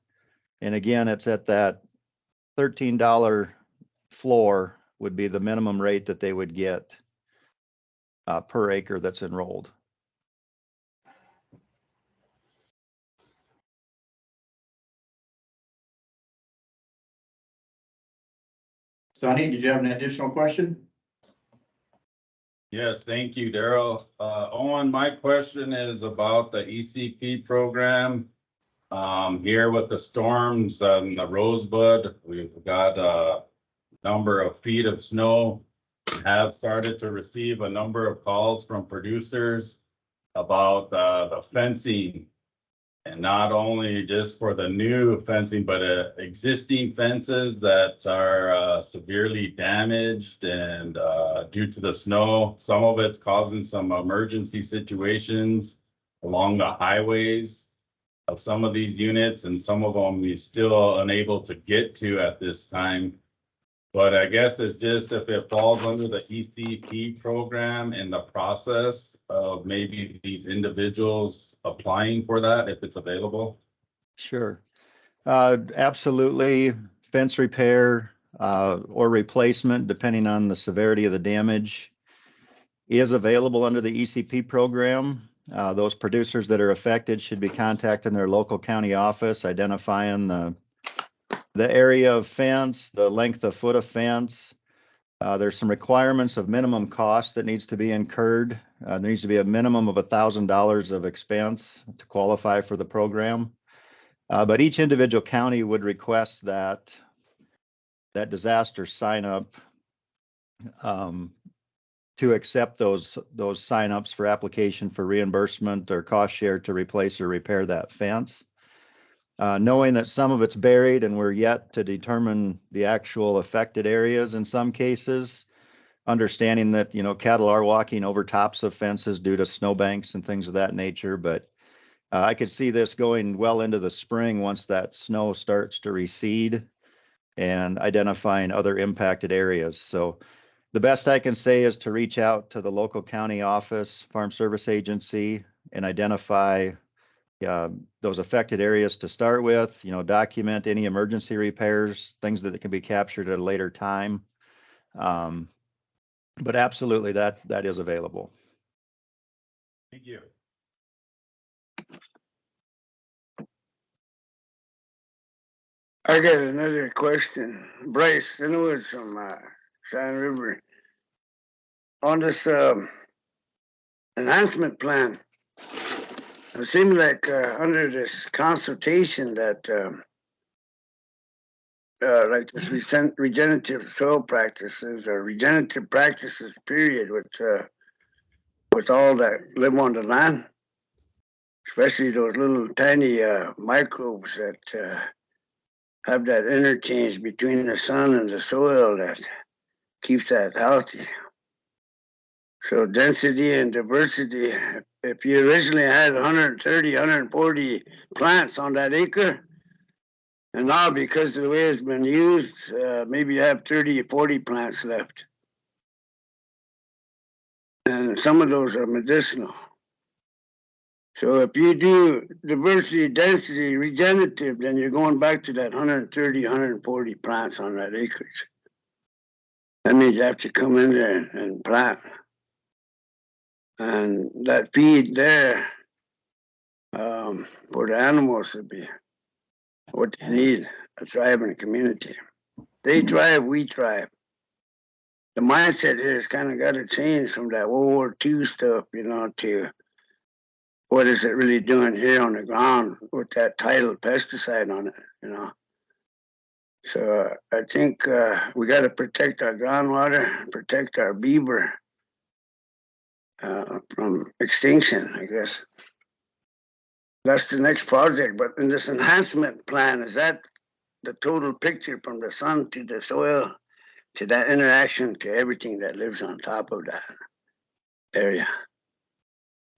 And again, it's at that thirteen dollar floor would be the minimum rate that they would get. uh, per acre that's enrolled. Sonny, did you have an additional question? Yes, thank you, Daryl. Uh, Owen, my question is about the ECP program. Um, here with the storms and the Rosebud, we've got a number of feet of snow. Have started to receive a number of calls from producers about, uh, the fencing. And not only just for the new fencing, but, uh, existing fences that are, uh, severely damaged and, uh, due to the snow. Some of it's causing some emergency situations along the highways of some of these units and some of them we're still unable to get to at this time. But I guess it's just if it falls under the ECP program and the process of maybe these individuals applying for that, if it's available. Sure. Uh, absolutely. Fence repair, uh, or replacement, depending on the severity of the damage, is available under the ECP program. Uh, those producers that are affected should be contacting their local county office, identifying the the area of fence, the length of foot of fence. Uh, there's some requirements of minimum cost that needs to be incurred. Uh, there needs to be a minimum of a thousand dollars of expense to qualify for the program. Uh, but each individual county would request that that disaster sign up um, to accept those those sign ups for application for reimbursement or cost share to replace or repair that fence. Uh, knowing that some of it's buried and we're yet to determine the actual affected areas in some cases. Understanding that, you know, cattle are walking over tops of fences due to snowbanks and things of that nature, but uh, I could see this going well into the spring once that snow starts to recede and identifying other impacted areas. So the best I can say is to reach out to the local county office, Farm Service Agency, and identify uh, those affected areas to start with, you know, document any emergency repairs, things that can be captured at a later time. Um, but absolutely, that, that is available. Thank you. I got another question. Bryce, I know it's from uh, Cheyenne River. On this um, enhancement plan, it seemed like uh, under this consultation that um, uh, like this recent regenerative soil practices or regenerative practices period with uh, with all that live on the land, especially those little tiny uh, microbes that uh, have that interchange between the sun and the soil that keeps that healthy. So density and diversity, if you originally had 130, 140 plants on that acre, and now because of the way it's been used, uh, maybe you have 30 or 40 plants left. And some of those are medicinal. So if you do diversity, density, regenerative, then you're going back to that 130, 140 plants on that acreage. That means you have to come in there and plant. And that feed there um, for the animals would be what they need, a thriving community. They thrive, we thrive. The mindset here has kind of got to change from that World War II stuff, you know, to what is it really doing here on the ground with that title pesticide on it, you know. So uh, I think uh, we got to protect our groundwater, protect our beaver uh, from extinction, I guess. That's the next project, but in this enhancement plan, is that the total picture from the sun to the soil to that interaction to everything that lives on top of that area?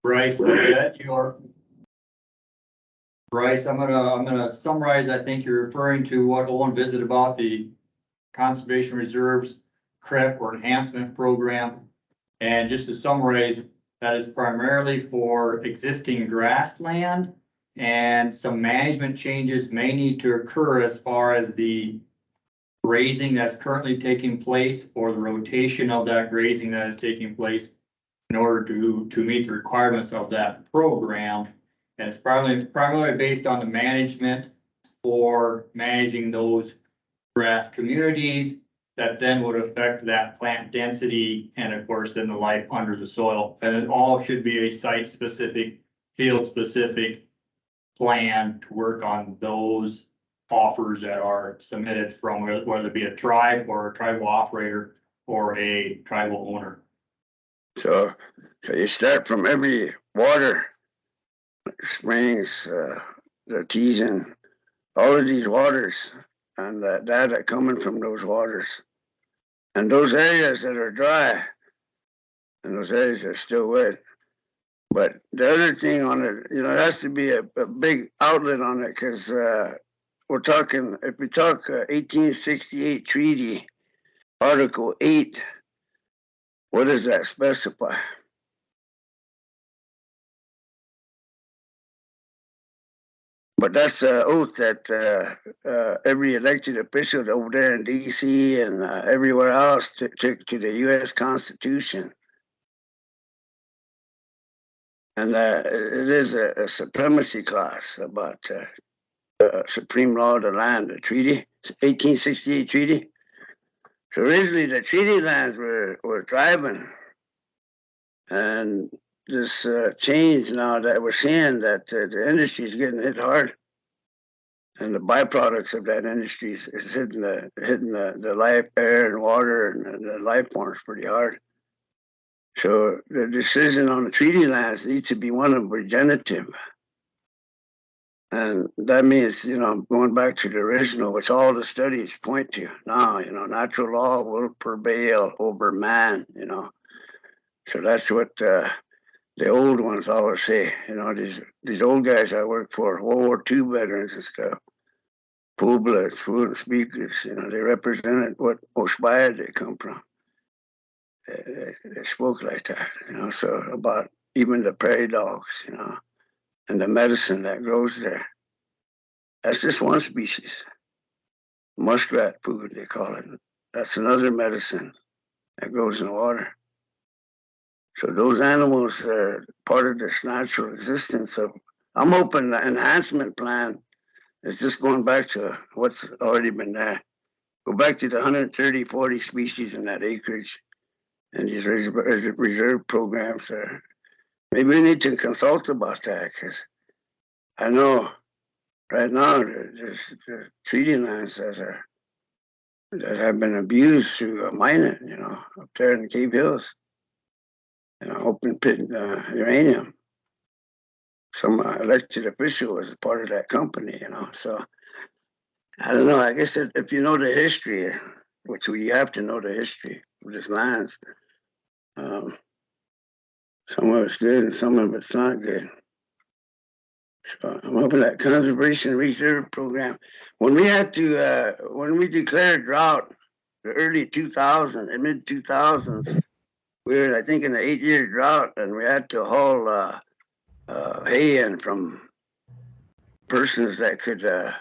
Bryce, is that your? Bryce, I'm gonna, I'm gonna summarize, I think you're referring to what Owen visited about the Conservation Reserves CREP or Enhancement Program. And just to summarize, that is primarily for existing grassland. And some management changes may need to occur as far as the grazing that's currently taking place or the rotation of that grazing that is taking place in order to, to meet the requirements of that program. And it's primarily, primarily based on the management for managing those grass communities that then would affect that plant density and of course then the life under the soil. And it all should be a site-specific, field-specific plan to work on those offers that are submitted from whether it be a tribe or a tribal operator or a tribal owner. So, so you start from every water, springs, uh, teasing, all of these waters and that data coming from those waters. And those areas that are dry and those areas are still wet. But the other thing on it, you know, it has to be a, a big outlet on it because uh, we're talking, if we talk uh, 1868 treaty, Article 8, what does that specify? But that's the oath that uh, uh, every elected official over there in DC and uh, everywhere else took to, to the US Constitution. And uh, it is a, a supremacy clause about uh, supreme law of the land, the treaty, 1868 treaty. So originally the treaty lands were, were tribal. And this uh, change now that we're seeing that uh, the industry is getting hit hard. And the byproducts of that industry is, is hitting the hitting the, the life, air and water and the, the life forms pretty hard. So the decision on the treaty lands needs to be one of regenerative. And that means, you know, going back to the original, which all the studies point to now, you know, natural law will prevail over man, you know. So that's what uh, the old ones always say, you know, these these old guys I work for, World War II veterans and stuff, Pueblas, fluent speakers, you know, they represented what tiospaye they come from. They, they, they spoke like that, you know, so about even the prairie dogs, you know, and the medicine that grows there. That's just one species. Muskrat food, they call it. That's another medicine that grows in the water. So those animals are part of this natural existence of, I'm hoping the enhancement plan is just going back to what's already been there. Go back to the 130, 40 species in that acreage and these reserve, reserve programs are, maybe we need to consult about that because I know right now there's, there's treaty lands that are that have been abused through mining, you know, up there in the Cave Hills open pit uh, uranium. Some uh, elected official was part of that company, you know. So I don't know. I guess if, if you know the history, which we have to know the history of these lands, um, some of it's good and some of it's not good. So I'm hoping that conservation reserve program. When we had to, uh, when we declared drought, the early 2000s and mid 2000s, we were, I think, in an eight-year drought, and we had to haul uh, uh, hay in from persons that could uh,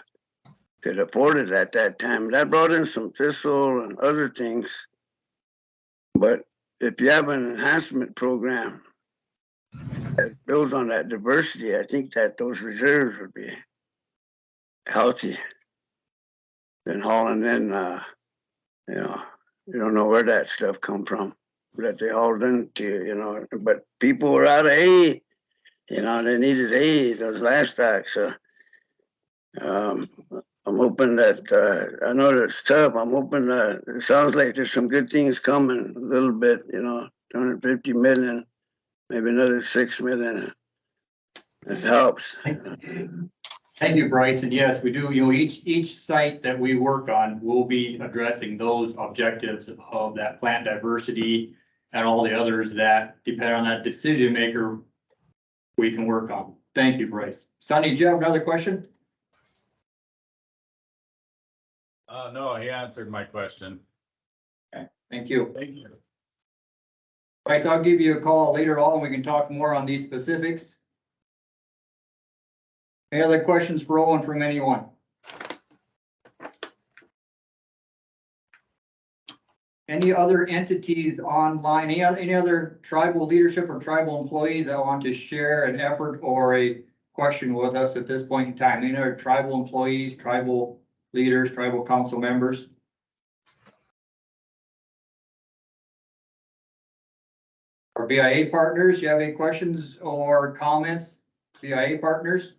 could afford it at that time. That brought in some thistle and other things. But if you have an enhancement program that builds on that diversity, I think that those reserves would be healthy. Than hauling in, uh, you know, you don't know where that stuff come from that they hauled into, you know, but people were out of hay, you know, they needed hay, those livestock, so. Um, I'm hoping that, uh, I know it's tough, I'm hoping that, it sounds like there's some good things coming, a little bit, you know, two hundred fifty million, maybe another six million. It helps. Thank you, Bryce. And yes, we do, you know, each, each site that we work on will be addressing those objectives of that plant diversity and all the others that depend on that decision maker we can work on. Thank you, Bryce. Sonny, do you have another question? Uh, no, he answered my question. Okay, thank you. Thank you. Bryce, I'll give you a call later on. We can talk more on these specifics. Any other questions for Owen from anyone? Any other entities online, any other, any other tribal leadership or tribal employees that want to share an effort or a question with us at this point in time? Any other tribal employees, tribal leaders, tribal council members? Our BIA partners, you have any questions or comments? BIA partners?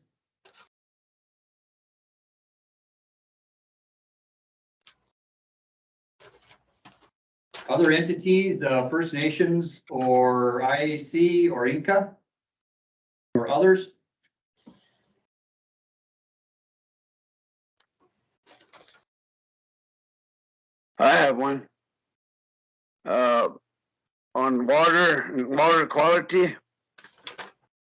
Other entities, uh, First Nations or IAC or Inca? Or others? I have one. Uh, on water, water quality.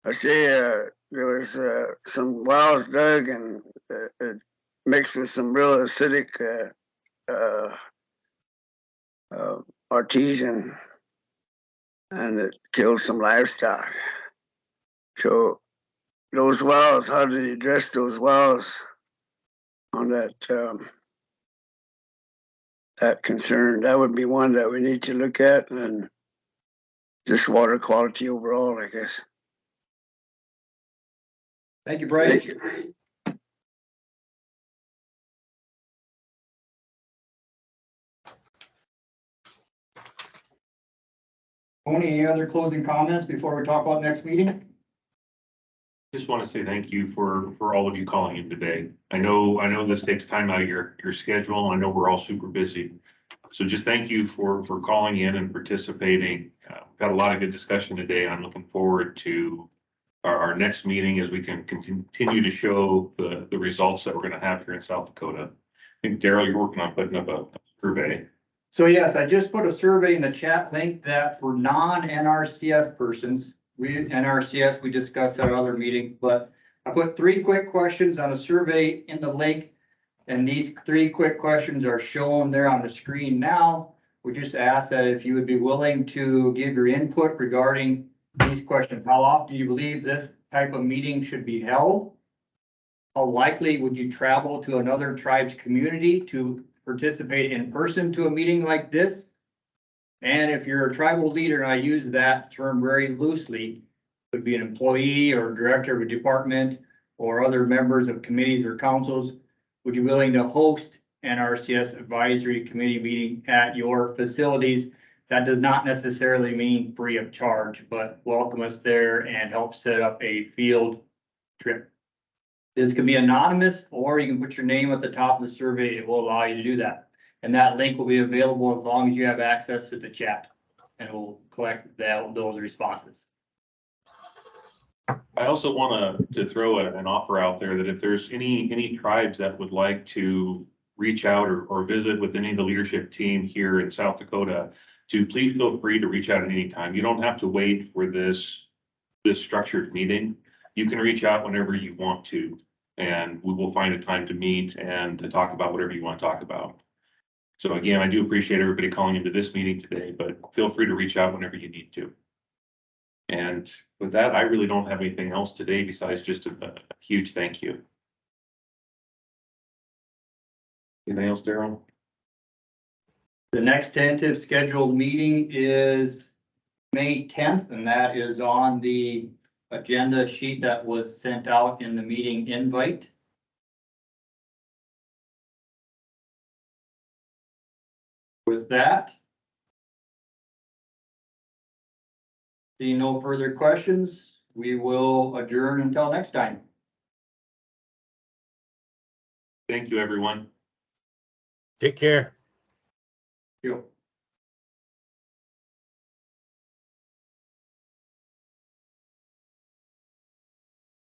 I see, uh, there was, uh, some wells dug and, uh, it mixed with some real acidic, uh, artesian. And it killed some livestock. So those wells, how did you address those wells? On that, um, that concern, that would be one that we need to look at and just water quality overall, I guess. Thank you, Bryce. Tony, any other closing comments before we talk about next meeting? Just want to say thank you for, for all of you calling in today. I know, I know this takes time out of your, your schedule. I know we're all super busy. So just thank you for, for calling in and participating. Uh, we've Got a lot of good discussion today. I'm looking forward to our, our next meeting as we can con- continue to show the, the results that we're gonna have here in South Dakota. I think Daryl, you're working on putting up a survey. So yes, I just put a survey in the chat link that for non-NRCS persons, we, NRCS, we discussed at other meetings, but I put three quick questions on a survey in the link. And these three quick questions are shown there on the screen now. We just ask that if you would be willing to give your input regarding these questions. How often do you believe this type of meeting should be held? How likely would you travel to another tribe's community to participate in person to a meeting like this? And if you're a tribal leader, and I use that term very loosely, would be an employee or director of a department or other members of committees or councils, would you be willing to host an RCS advisory committee meeting at your facilities? That does not necessarily mean free of charge, but welcome us there and help set up a field trip. This can be anonymous, or you can put your name at the top of the survey. It will allow you to do that. And that link will be available as long as you have access to the chat. And it will collect that, those responses. I also want to, to throw a- an offer out there that if there's any, any tribes that would like to reach out or, or visit with any of the leadership team here in South Dakota, to please feel free to reach out at any time. You don't have to wait for this, this structured meeting. You can reach out whenever you want to, and we will find a time to meet and to talk about whatever you want to talk about. So again, I do appreciate everybody calling into this meeting today, but feel free to reach out whenever you need to. And with that, I really don't have anything else today besides just a, a huge thank you. Anything else, Daryl? The next tentative scheduled meeting is May tenth, and that is on the agenda sheet that was sent out in the meeting invite. With that. See no further questions, we will adjourn until next time. Thank you, everyone. Take care. You.